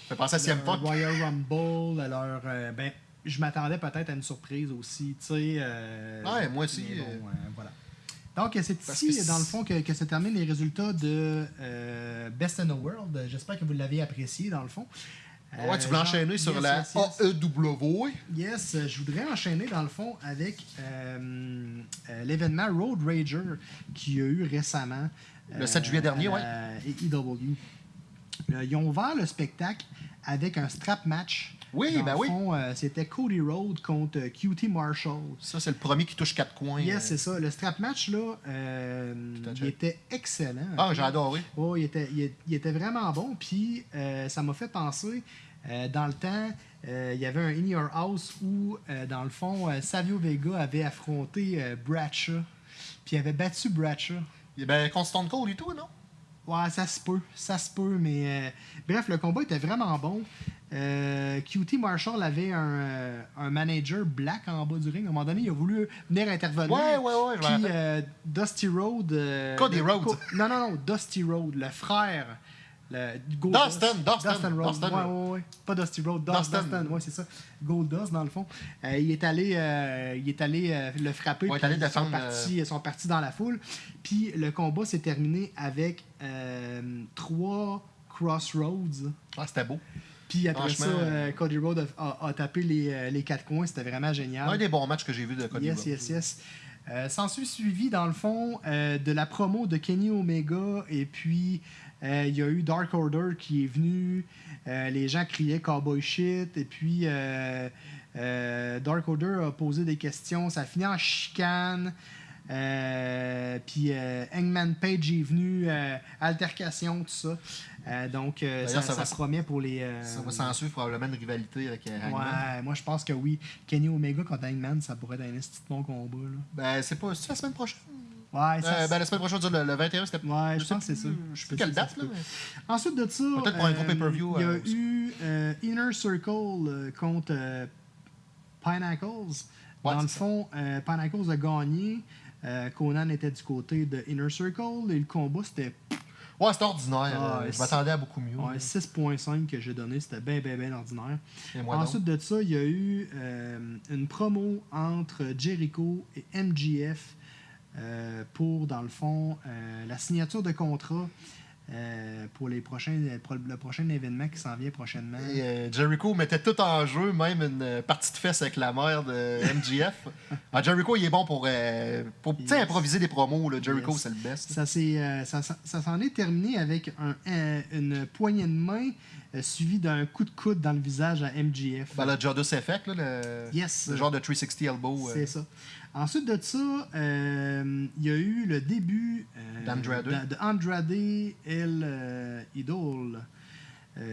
Fait penser à CM Punk. Royal Rumble, à leur... euh, ben, je m'attendais peut-être à une surprise aussi, tu sais. euh, Ouais, moi aussi, bon, euh, voilà. Donc, c'est ici, que dans le fond, que, que se terminent les résultats de euh, Best in the World. J'espère que vous l'avez apprécié, dans le fond. Ouais, tu voulais Euh, enchaîner sur yes, la yes. AEW. Yes, je voudrais enchaîner dans le fond avec euh, l'événement Road Rager qu'il y a eu récemment. Le 7 juillet dernier, la AEW. Euh, ils ont ouvert le spectacle avec un strap match. Oui, Dans ben le oui. euh, C'était Cody Rhodes contre euh, QT Marshall. Ça, c'est le premier qui touche quatre coins. Yes, euh. c'est ça. Le strap match, là, euh, il était excellent. Ah, j'ai adoré. Oh, il était, il, il était vraiment bon. Puis ça m'a fait penser, dans le temps, il y avait un In Your House où, dans le fond, Savio Vega avait affronté Bradshaw. Puis il avait battu Bradshaw. Ben, contre Stone Cold et tout, non? Ouais, ça se peut. Ça se peut. Mais euh, bref, le combat était vraiment bon. Euh, QT Marshall avait un, euh, un manager black en bas du ring. À un moment donné, il a voulu venir intervenir. Ouais, ouais, ouais, Puis euh, Dusty Road. euh, Cody Rhodes. Co- non, non, non, Dusty Road, le frère. Le Gold Dustin, Dustin, Rhodes. Dustin. Ouais, ouais, ouais. Pas Dusty Road, Dustin. Dustin. Dustin, ouais, c'est ça. Gold Dust, dans le fond. Euh, il est allé, euh, il est allé euh, le frapper. Ouais, il est puis allé ils sont partis, ils sont partis dans la foule. Puis le combat s'est terminé avec trois crossroads. Ah, c'était beau. Puis après ça, euh, Cody Rhodes a, a- a tapé les, euh, les quatre coins. C'était vraiment génial. Un des bons matchs que j'ai vu de Cody Yes, Rhodes. yes, yes. Euh, S'ensuit suivi, dans le fond, de la promo de Kenny Omega. Et puis, il y a eu Dark Order qui est venu. Les gens criaient Cowboy shit. Et puis, euh, Dark Order a posé des questions. Ça a fini en chicane. Euh, puis euh, Hangman Page est venu, altercation, tout ça. Euh, donc, euh, ça, D'ailleurs, ça ça va- se promet pour les. euh, Ça va s'en suivre probablement une rivalité avec Hangman. Ouais, moi je pense que oui. Kenny Omega contre Hangman, ça pourrait être un de bon combat. Là. Ben, c'est pas. C'est la semaine prochaine. Ouais, ça, ben, la semaine prochaine, le, le 21, c'était. Ouais, je pense que c'est ça. Je sais plus quelle date, là. mais- Ensuite de ça, Peut-être pour un gros pay-per-view, Il y a eu Inner Circle contre Pinnacles. Ouais, Dans le fond, Pinnacles a gagné. Conan était du côté de Inner Circle et le combat c'était Ouais, c'était ordinaire. Ah, euh, je m'attendais à beaucoup mieux. ouais, 6.5 que j'ai donné, c'était bien bien bien ordinaire. Et moi, donc? Ensuite de ça, il y a eu euh, une promo entre Jericho et MGF euh, pour, dans le fond, euh, la signature de contrat euh, pour les prochains, pour le prochain événement qui s'en vient prochainement. Et, euh, Jericho mettait tout en jeu, même une euh, partie de fesse avec la mère de MGF. Ah, Jericho, il est bon pour, euh, pour Yes. improviser des promos. Là. Jericho, Yes. c'est le best. Ça euh, ça, ça- ça s'en est terminé avec un, un- une poignée de main euh, suivie d'un coup de coude dans le visage à MGF. Ben, le Jodus Effect, là, le, Yes. le genre de 360 elbow. euh, C'est ça. Ensuite de ça, euh, il y a eu le début euh, D'Andrade. de, de Andrade El euh, Idol,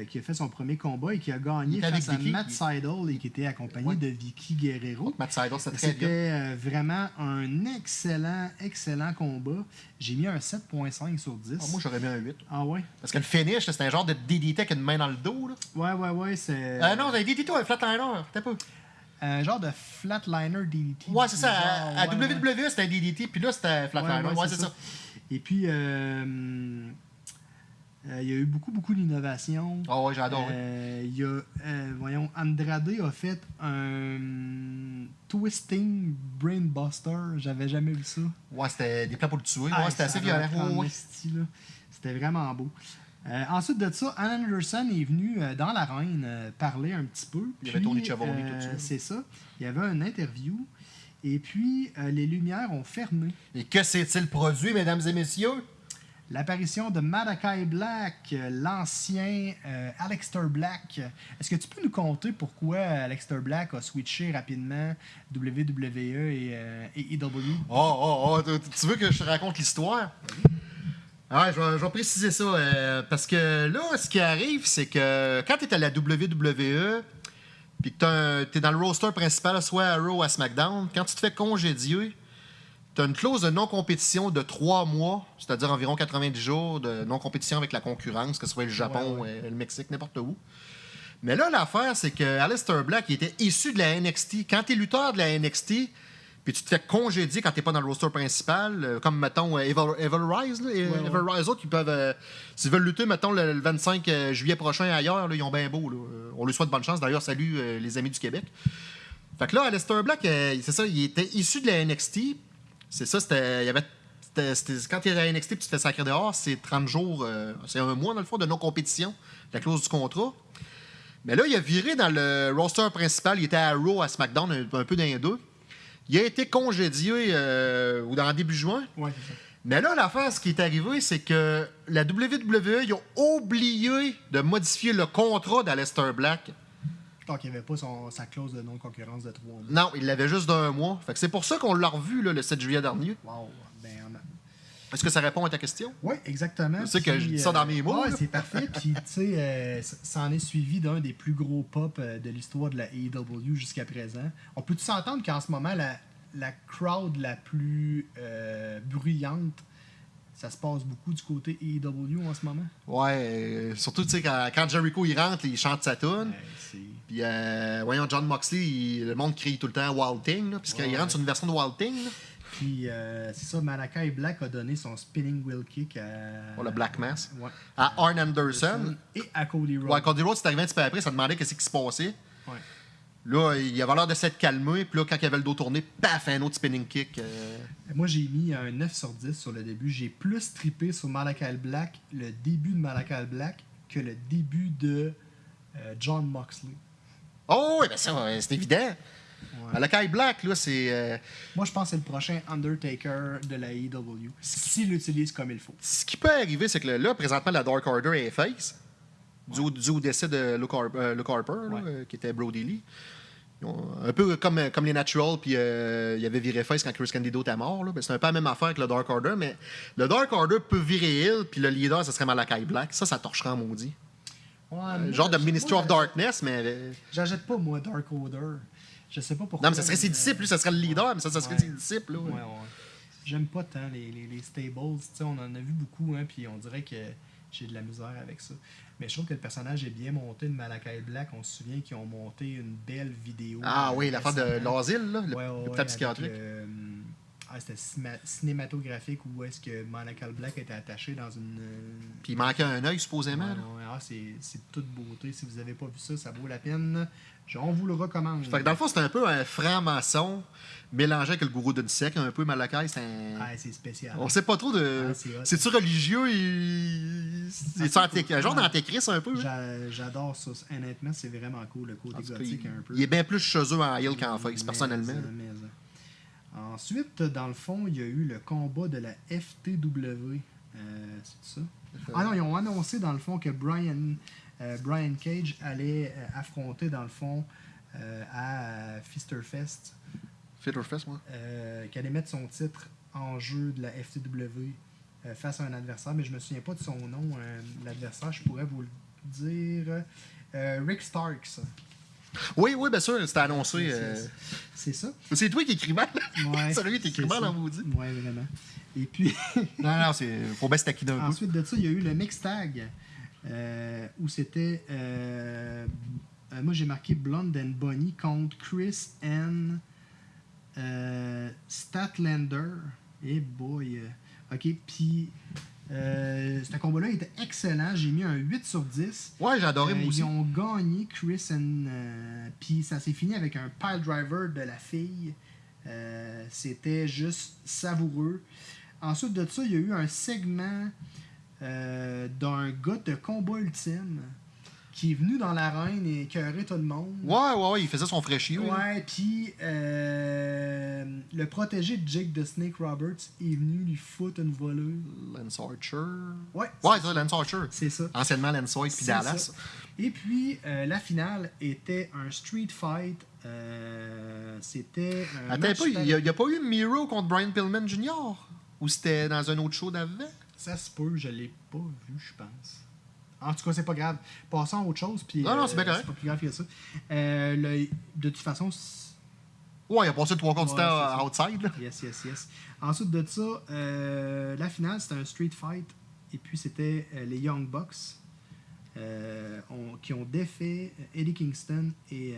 qui a fait son premier combat et qui a gagné face à Vicky, Matt Seidel et qui était accompagné Ouais. de Vicky Guerrero. Matt Seidel, c'était très C'était bien. vraiment un excellent, excellent combat. J'ai mis un 7.5 sur 10. Ah, moi, j'aurais mis un 8. Ah ouais? Parce que le finish, c'était un genre de DDT avec une main dans le dos. Là. Ouais, ouais, ouais, c'est non, un DDT, un flatliner. T'as pas. Un genre de flatliner DDT. Ouais, c'est ça. Genre, À, à ouais, ouais. WWE, c'était un DDT, puis là, c'était flatliner. Ouais, c'est ça. Et puis, euh, euh, il y a eu beaucoup, beaucoup d'innovations. Ah ouais, j'ai adoré. Euh, il y a, voyons, Andrade a fait un Twisting Brainbuster. J'avais jamais vu ça. Ouais, c'était des plans pour le tuer. Ah, ouais, c'était ça assez violent. Ouais, ouais. C'était vraiment beau. Euh, ensuite de ça, Ann Anderson est venu euh, dans l'arène euh, parler un petit peu. Il y avait Puis, Tony Schiavone, euh, tout ça. C'est ça. Il y avait une interview. Et puis, euh, les lumières ont fermé. Et que s'est-il produit, mesdames et messieurs? L'apparition de Malachi Black, euh, l'ancien euh, Aleister Black. Est-ce que tu peux nous conter pourquoi Aleister Black a switché rapidement WWE et, euh, et EW? Oh, oh, oh, tu- tu veux que je te raconte l'histoire? Ouais, je vais, je vais préciser ça. euh, parce que là, ce qui arrive, c'est que quand tu es à la WWE, puis que tu es dans le roster principal, soit à Raw ou à SmackDown, quand tu te fais congédier, tu as une clause de non-compétition de trois mois, c'est-à-dire environ 90 jours de non-compétition avec la concurrence, que ce soit le Japon, Ouais, le Mexique, n'importe où. Mais là, l'affaire, c'est que Aleister Black il était issu de la NXT. Quand tu es lutteur de la NXT, puis tu te fais congédier quand tu pas dans le roster principal, euh, comme, mettons, euh, Evil, Evil Rise, là, ouais. Evil Rise, autres, ils peuvent, euh, s'ils veulent lutter, mettons, le, le 25 euh, juillet prochain ailleurs, là, ils ont bien beau. là. On lui souhaite bonne chance. D'ailleurs, salut les amis du Québec. Fait que là, Aleister Black, c'est ça, il était issu de la NXT. C'est ça, c'était. Il y avait. quand tu es à la NXT et tu te fais sacrer dehors, c'est 30 jours, euh, c'est un mois dans le fond de non-compétition, la clause du contrat. Mais là, il a viré dans le roster principal. Il était à Raw, à SmackDown, un, un peu dans les deux. Il a été congédié euh, ou dans début juin. Ouais, c'est ça. Mais là, l'affaire, ce qui est arrivé, c'est que la WWE, ils ont oublié de modifier le contrat d'Aleister Black. Donc, il n'y avait pas son- sa clause de non-concurrence de trois mois. Non, il l'avait juste d'un mois. Fait que c'est pour ça qu'on l'a revu là, le 7 juillet dernier. Wow. Est-ce que ça répond à ta question? Oui, exactement. Je sais que je dis ça dans mes mots, Ouais, c'est parfait. Puis, tu sais, euh, ça en est suivi d'un des plus gros pop euh, de l'histoire de la AEW jusqu'à présent. On peut-tu s'entendre qu'en ce moment, la, la crowd la plus euh, bruyante, ça se passe beaucoup du côté AEW en ce moment? Ouais, euh, surtout, tu sais, quand, quand Jericho il rentre, il chante sa tune. Ouais, Puis, euh, voyons, John Moxley, il- le monde crie tout le temps Wild Thing, puisqu'il Ouais, rentre ouais. sur une version de Wild Thing. là. Puis, euh, c'est ça, Malakai Black a donné son spinning wheel kick à. Pour le Black Mass? Ouais. À Arn Anderson. Et à Cody Rhodes. Ouais, Cody Rhodes, c'est arrivé un petit peu après, ça demandait qu'est-ce qui se passait. Ouais. Là, il avait l'air de s'être calmé, puis là, quand il avait le dos tourné, paf, un autre spinning kick. euh, Moi, j'ai mis un 9 sur 10 sur le début. J'ai plus trippé sur Malakai Black, le début de Malakai Black, que le début de euh, John Moxley. Oh, oui, ben ça, c'est évident. Ouais. Malakai Black, là, c'est. euh, Moi, je pense que c'est le prochain Undertaker de la AEW. S'il l'utilise comme il faut. Ce qui peut arriver, c'est que là, présentement, la Dark Order est face. Dû au décès de Luke, Har- euh, Luke Harper, Ouais. euh, qui était Brody Lee. Un peu comme, comme les Natural, puis euh, il y avait viré face quand Chris Candido était mort. là. Ben, c'est un peu la même affaire que le Dark Order, mais le Dark Order peut virer Hill, puis le leader, ce serait Malakai Black. Ça, ça torcherait en maudit. Ouais, Euh, genre de Ministry of Darkness, mais. euh, J'achète pas, moi, Dark Order. Je sais pas pourquoi. Non, mais ça serait ses disciples, lui, ça serait le leader, mais ça, ça serait Ouais. ses disciples. Là, Ouais, ouais. J'aime pas tant les, les, les stables. On en a vu beaucoup, hein, puis on dirait que j'ai de la misère avec ça. Mais je trouve que le personnage est bien monté de Malakai Black. On se souvient qu'ils ont monté une belle vidéo. Ah oui, l'affaire de récemment. l'asile, là, le Ouais, ouais, psychiatrique. euh, ah, c'était cinématographique où est-ce que Malakai Black était attaché dans une. euh, Puis il manquait un œil, supposément. ouais, ah, c'est toute beauté. Si vous avez pas vu ça, ça vaut la peine. Je- on vous le recommande. Fait que dans le fond, c'est un peu un franc-maçon mélangé avec le gourou d'une secte, un peu Malakai. C'est un... Ah, c'est spécial. On sait pas trop de. Ah. C'est-tu religieux. C'est Ah, c'est un genre d'antéchrist un peu. hein? J'a- J'adore ça. Honnêtement, c'est vraiment cool, le côté cas, gothique il, un peu. il est bien plus chez eux en Hill qu'en face, personnellement. Ensuite, dans le fond, il y a eu le combat de la FTW. Euh, c'est ça? Ah non, ils ont annoncé dans le fond que Brian, euh, Brian Cage allait euh, affronter dans le fond à Fisterfest, Fitterfest, moi. qu'il allait mettre son titre en jeu de la FTW face à un adversaire, mais je me souviens pas de son nom. L'adversaire, je pourrais vous le dire. Rick Starks. Oui, oui, bien sûr, c'était annoncé. C'est- euh, c'est- C'est ça. C'est toi qui écris mal. Ouais, Sérieux, t'écris c'est mal ça. en maudit. Ouais, vraiment. Et puis, Non, non, c'est. Faut bien se taquiner un ensuite de ça, il y a eu le mix tag euh, où c'était. euh, euh, moi, j'ai marqué Blonde and Bonnie contre Chris and Statlander. Et boy. euh, ok, puis. Euh, ce combat-là était excellent. J'ai mis un 8 sur 10. Ouais, j'ai adoré, Euh, moi aussi. ils ont gagné Chris and. euh, Puis ça s'est fini avec un pile driver de la fille. Euh, C'était juste savoureux. Ensuite de ça, il y a eu un segment euh, d'un gars de combat ultime qui est venu dans l'arène et écœurer tout le monde. Ouais, ouais, ouais, il faisait son fraîchier. Ouais, puis euh, le protégé de Jake de Snake Roberts est venu lui foutre une voleuse. Lance Archer. Ouais, Ouais, ça, Lance Archer. c'est ça. Anciennement Lance White puis C'est Dallas. ça. Et puis, euh, la finale était un street fight. euh, c'était un Attends il n'y a, a pas eu Miro contre Brian Pillman Jr. Ou c'était dans un autre show d'avant? Ça se peut, je l'ai pas vu, je pense. En tout cas, c'est pas grave. Passons à autre chose. Puis, Non, non, euh, c'est bien correct. pas plus grave que ça. Euh, le- de toute façon, c'est- Ouais, il a passé trois quarts du temps c'est ça. outside. Là. yes, yes, yes. Ensuite de ça, euh, la finale, c'était un street fight. Et puis, c'était euh, les Young Bucks euh, qui ont défait Eddie Kingston et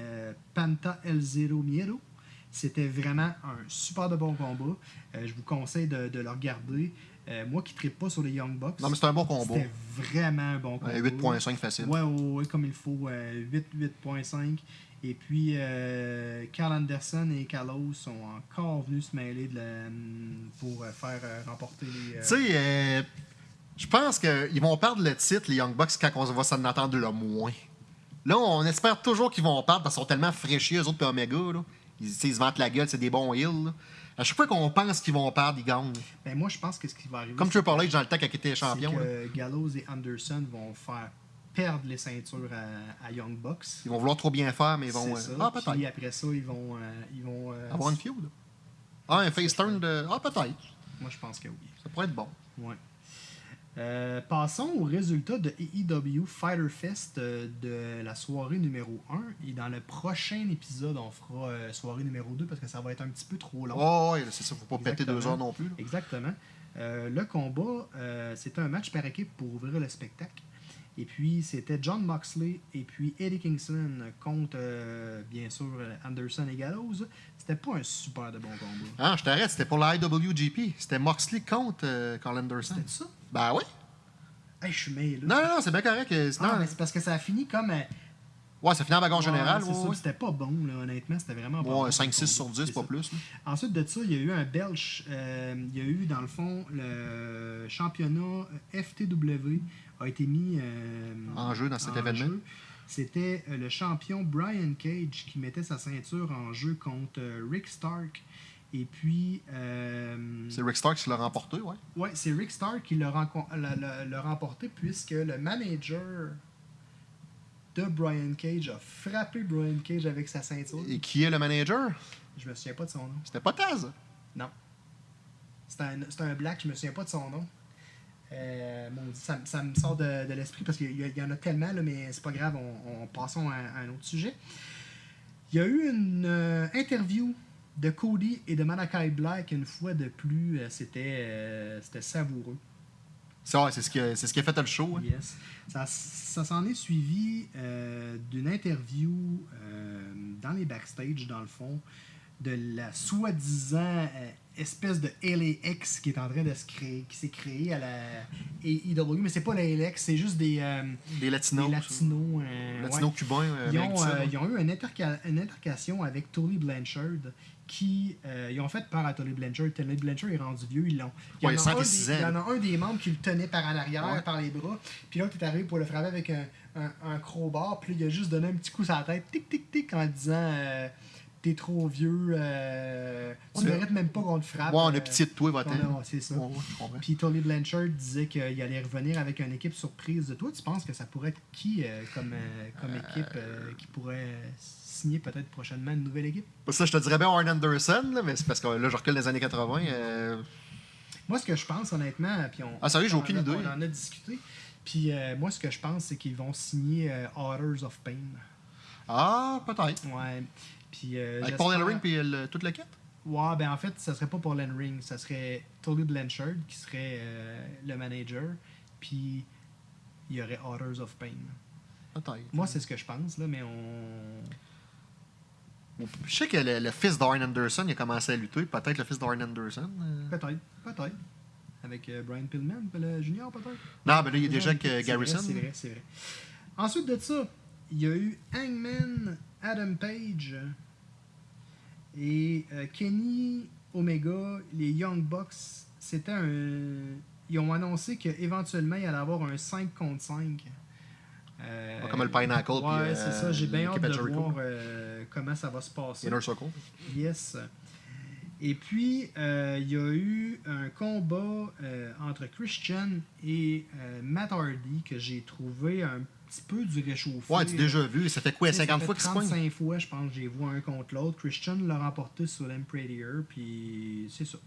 Panta El Zero Miedo. C'était vraiment un super de bon combat. Je vous conseille de, de le regarder. Euh, moi qui ne pas sur les Young Bucks, Non, mais c'est un bon combat. c'était vraiment un bon. Ouais, 8.5 facile. Ouais, ouais, ouais, comme il faut. euh, 8, 8.5. Et puis, euh, Carl Anderson et Carlos sont encore venus se mêler de la- pour euh, faire euh, remporter les. euh, Tu sais, euh, je pense qu'ils vont perdre le titre, les Young Bucks, quand on va s'en entendre le moins. Là, on espère toujours qu'ils vont perdre parce qu'ils sont tellement fraîchis, eux autres, puis Omega. Là. Ils se vantent la gueule, c'est des bons heels. À chaque fois qu'on pense qu'ils vont perdre, ils gagnent. ben, moi, je pense que ce qui va arriver. Comme Triple H dans le temps il était champion. que Gallows et Anderson vont faire perdre les ceintures à, à Young Bucks. Ils vont vouloir trop bien faire, mais ils vont. Euh, ça. ah, peut-être. Puis après ça, ils vont. euh, ils vont euh, Avoir une feud. Ah, un face turn de. Ah, peut-être. Moi, je pense que oui. Ça pourrait être bon. Ouais. Euh, passons aux résultats de AEW Fighter Fest euh, de la soirée numéro 1. Et dans le prochain épisode, on fera euh, soirée numéro 2 parce que ça va être un petit peu trop long. Oh, ouais, c'est ça, faut pas péter deux heures non plus. là. Exactement. Le combat, c'était un match par équipe pour ouvrir le spectacle. Et puis, c'était John Moxley et puis Eddie Kingston contre, bien sûr, Anderson et Gallows. C'était pas un super de bon combat. Ah, je t'arrête, c'était pour la IWGP. C'était Moxley contre Carl Anderson. C'était ça? Ben oui. Hey, je suis mêlé. Non, non, non, c'est bien correct. euh, Non, sinon- mais c'est parce que ça a fini comme. euh, Ouais, ça finit en bagarre générale. ouais. C'était pas bon, là, honnêtement. C'était vraiment pas Ouais, bon. 5-6 sur comme 10, combat, pas plus. là. Ensuite de ça, il y a eu un belge. euh, il y a eu, dans le fond, le championnat FTW a été mis euh, En jeu dans cet en événement. C'était euh, le champion Brian Cage qui mettait sa ceinture en jeu contre euh, Rick Stark. Et puis. euh, C'est Rick Stark qui l'a remporté, ouais. Ouais, c'est Rick Stark qui l'a remporté puisque le manager de Brian Cage a frappé Brian Cage avec sa ceinture. Et qui est le manager? Je me souviens pas de son nom. C'était pas Taz? Non. C'est un, black, je me souviens pas de son nom. Euh, ça, ça me sort de, de l'esprit parce qu'il y, en a tellement, là, mais c'est pas grave, on, on passons à, à un autre sujet. Il y a eu une euh, interview de Cody et de Malakai Black une fois de plus. euh, C'était euh, c'était savoureux. C'est ouais, c'est ce, qui a- ce qui a fait le show. hein. Yes. Ça, ça s'en est suivi euh, d'une interview euh, dans les backstage, dans le fond, de la soi-disant euh, espèce de LAX qui est en train de se créer, qui s'est créée à la AEW. Mais c'est pas la LAX, c'est juste des, euh, Des Latinos. des latinos. euh, Latinos ouais. cubains. euh, Ils ont, ils ont eu une, interca- une intercation avec Tully Blanchard qui ils ont fait peur à Tully Blanchard. Tully Blanchard est rendu vieux, ils l'ont. Il y, Ouais, en a cinq un et six des- il y en a un des membres qui le tenait par en arrière, Ouais. par les bras. Puis l'autre est arrivé pour le frapper avec un, un, un crowbar. Puis il a juste donné un petit coup sur la tête, tic tic tic, en disant T'es trop vieux, euh, On tu a- mérites même pas qu'on te frappe. Ouais, on euh, a pitié de toi, va c'est ça. Ouais, ouais. Puis Tony Blanchard disait qu'il allait revenir avec une équipe surprise de toi. Tu penses que ça pourrait être qui euh, comme, euh, comme équipe euh, qui pourrait signer peut-être prochainement une nouvelle équipe? Ça, je te dirais bien Arn Anderson, là, mais c'est parce que là, je recule les années 80. euh, Moi, ce que je pense, honnêtement, puis on, Ah, sérieux, j'ai aucune idée. On en a discuté. Puis euh, moi, ce que je pense, c'est qu'ils vont signer euh, Authors of Pain. Ah, peut-être. Ouais. Puis, euh, Avec Paul Ellering et le- toute l'équipe? Ouais, ben en fait, ça serait pas Len Ring, ça serait Tolly Blanchard qui serait euh, le manager, puis il y aurait Authors of Pain. Peut-être. Moi, c'est ce que je pense, là, mais on. Je sais que le, le fils d'Arn Anderson, il a commencé à lutter. Peut-être le fils d'Arn Anderson. euh. Peut-être, peut-être. Avec euh, Brian Pillman, le junior, peut-être? Non, mais là, il déjà avec euh, C'est vrai, Garrison. C'est vrai, c'est vrai. Ensuite de ça, il y a eu Hangman Adam Page et euh, Kenny Omega, les Young Bucks. C'était un. Ils ont annoncé qu'éventuellement, il allait avoir un 5 contre 5. Euh, Comme le Pinnacle, Ouais, euh, c'est ça. J'ai bien hâte de voir euh, comment ça va se passer. Inner Circle. Yes. Et puis, euh, il y a eu un combat euh, entre Christian et euh, Matt Hardy que j'ai trouvé un petit peu du réchauffé. Ouais, tu as déjà vu. Ça fait quoi, Tu sais, 50 ça fois qu'ils se pognent 35 fois, je pense, j'ai vu un contre l'autre. Christian l'a remporté sur l'Emperor, puis c'est ça.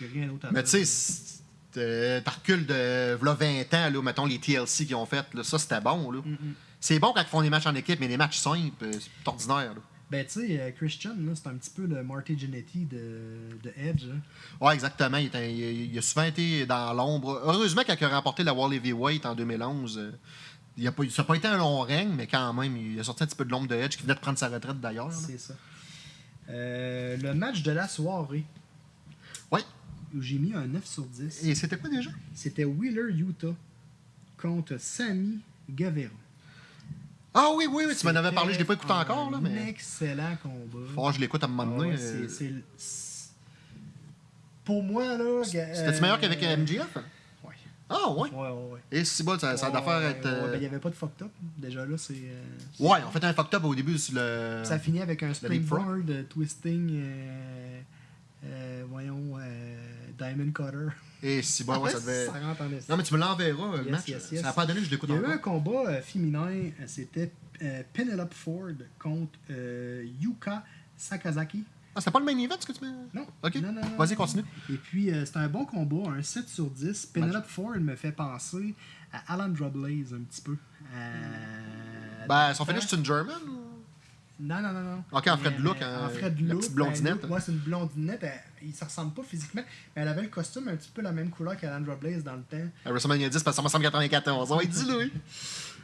J'ai rien d'autre à Mais dire. tu sais, euh, t'as recul de v'là 20 ans, là, mettons les TLC qu'ils ont fait, là, ça c'était bon. là. Mm. C'est bon quand ils font des matchs en équipe, mais des matchs simples, euh, c'est ordinaire. là. Ben, tu sais, euh, Christian, c'est un petit peu le Marty Jannetty de, de Edge. hein. Ouais, exactement. Il, il- il a souvent été dans l'ombre. Heureusement, quand il a remporté la World Heavyweight en 2011, euh, il a pas, ça n'a pas été un long règne, mais quand même, il a sorti un petit peu de l'ombre de Edge, qui venait de prendre sa retraite d'ailleurs. C'est ça. Euh, le match de la soirée, où j'ai mis un 9 sur 10, Et c'était quoi déjà? C'était Wheeler Utah contre Sammy Guevara. Ah oui, oui, oui, tu m'en avais parlé, je l'ai pas écouté encore, là, un mais. excellent combat. Faut que je l'écoute à un moment Ah donné. ouais, euh, c'est- Pour moi, là. C'était-tu meilleur qu'avec euh, MGF. Ah ouais? Ouais, ouais, ouais. Et c'est bon, ça, ça a Ouais, d'affaire ouais, être. ouais, euh, ben, Il n'y avait pas de fucked up. Déjà là, c'est. euh, Ouais, on fait un fucked up au début sur le. Ça finit avec un springboard, euh, twisting, euh, voyons, Diamond Cutter. Et si bon, ouais, ça devait. ça rentre en esti. Non, mais tu me l'enverras, le Yes, match. yes, yes. Ça n'a pas donné je l'écoute Il y a eu un combat féminin, c'était Penelope Ford contre Yuka Sakazaki. Ah, c'était pas le main event, ce que tu mets? Non. Ok. Non, non, non, Vas-y, continue. Et puis, euh, c'est un bon combat, un 7 sur 10. Penelope Ford me fait penser à Alandra Blaze un petit peu. Euh, Ben, son finish, temps- c'est une German Non, non, non, non. Ok, en Fred Look, hein, en Fred la Look. petite blondinette. Ben, ouais, c'est une blondinette. Elle, il se ressemble pas physiquement, mais elle avait le costume un petit peu la même couleur qu'Alandra Blaze dans le temps. À WrestleMania 10, parce que ça me 94. On va être dit, Louis.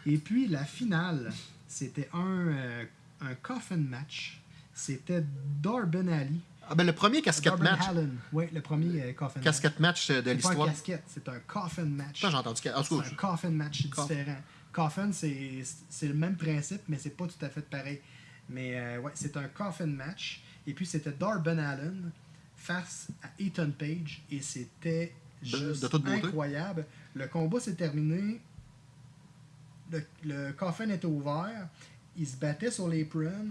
Et puis la finale, c'était un, euh, un coffin match. C'était Darben Ali. Ah, ben, le premier casquette Darben match. Allen. Oui, le premier euh, coffin match. Casquette match euh, de C'est pas un l'histoire. casquette, c'est un coffin match. J'ai entendu. C'est un coffin match, différent. Coffin, c'est le même principe, mais c'est pas tout à fait pareil. Mais euh, ouais, c'est un coffin match. Et puis c'était Darben Allen face à Ethan Page. Et c'était juste de incroyable. Le combat s'est terminé. Le, le coffin était ouvert. Il se battait sur l'apron.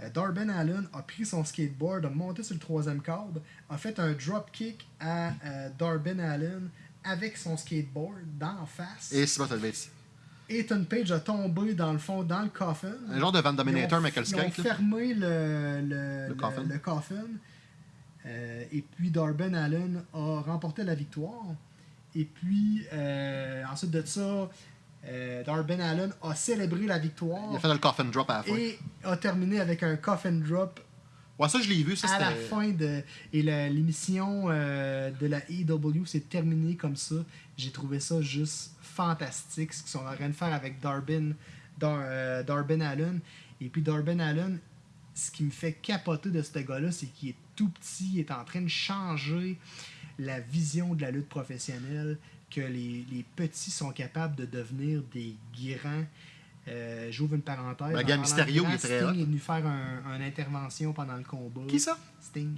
Euh, Darben Allen a pris son skateboard, a monté sur le troisième câble, a fait un drop kick à euh, Darben Allen avec son skateboard d'en face. Et c'est pas ça le bête. Ethan Page a tombé dans le fond, dans le coffin. Un genre de Van Dominator, le Ils ont fermé le, le, Le coffin. le coffin. Euh, et puis Darben Allen a remporté la victoire. Et puis euh, ensuite de ça, euh, Darben Allen a célébré la victoire Il a fait le coffin drop à la fin. et a terminé avec un coffin drop Ouais, ça, je l'ai vu. Ça, à la fin de et l'émission euh, de la AEW s'est terminée comme ça. J'ai trouvé ça juste fantastique ce qu'ils sont en train de faire avec Darben, Dar, euh, Darben Allen. Et puis Darben Allen, ce qui me fait capoter de ce gars-là, c'est qu'il est tout petit, il est en train de changer la vision de la lutte professionnelle, que les, les petits sont capables de devenir des grands. Euh, J'ouvre une parenthèse. Ben, de Mysterio, grands, il est très Sting est venu faire un- une intervention pendant le combat. Qui ça? Sting.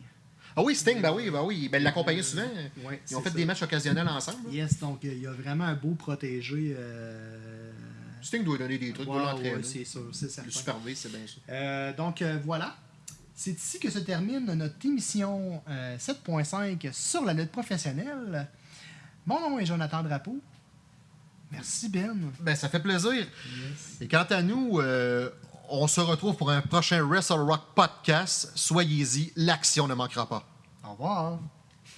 Ah oui, Sting, ben oui, ben oui. Ben, il l'accompagnait souvent. Ouais, Ils ont fait ça. des matchs occasionnels ensemble. là. Yes, donc euh, il y a vraiment un beau protégé. euh, Sting doit donner des trucs, ouais, doit l'entraîner. ouais, c'est sûr, c'est certain. le superviser, c'est bien ça. Euh, donc euh, voilà. C'est ici que se termine notre émission euh, 7.5 sur la lutte professionnelle. Mon nom est Jonathan Drapeau. Merci Ben. Ben, ça fait plaisir. Yes. Et quant à nous, euh, on se retrouve pour un prochain Wrestle Rock podcast. Soyez-y, l'action ne manquera pas. Au revoir.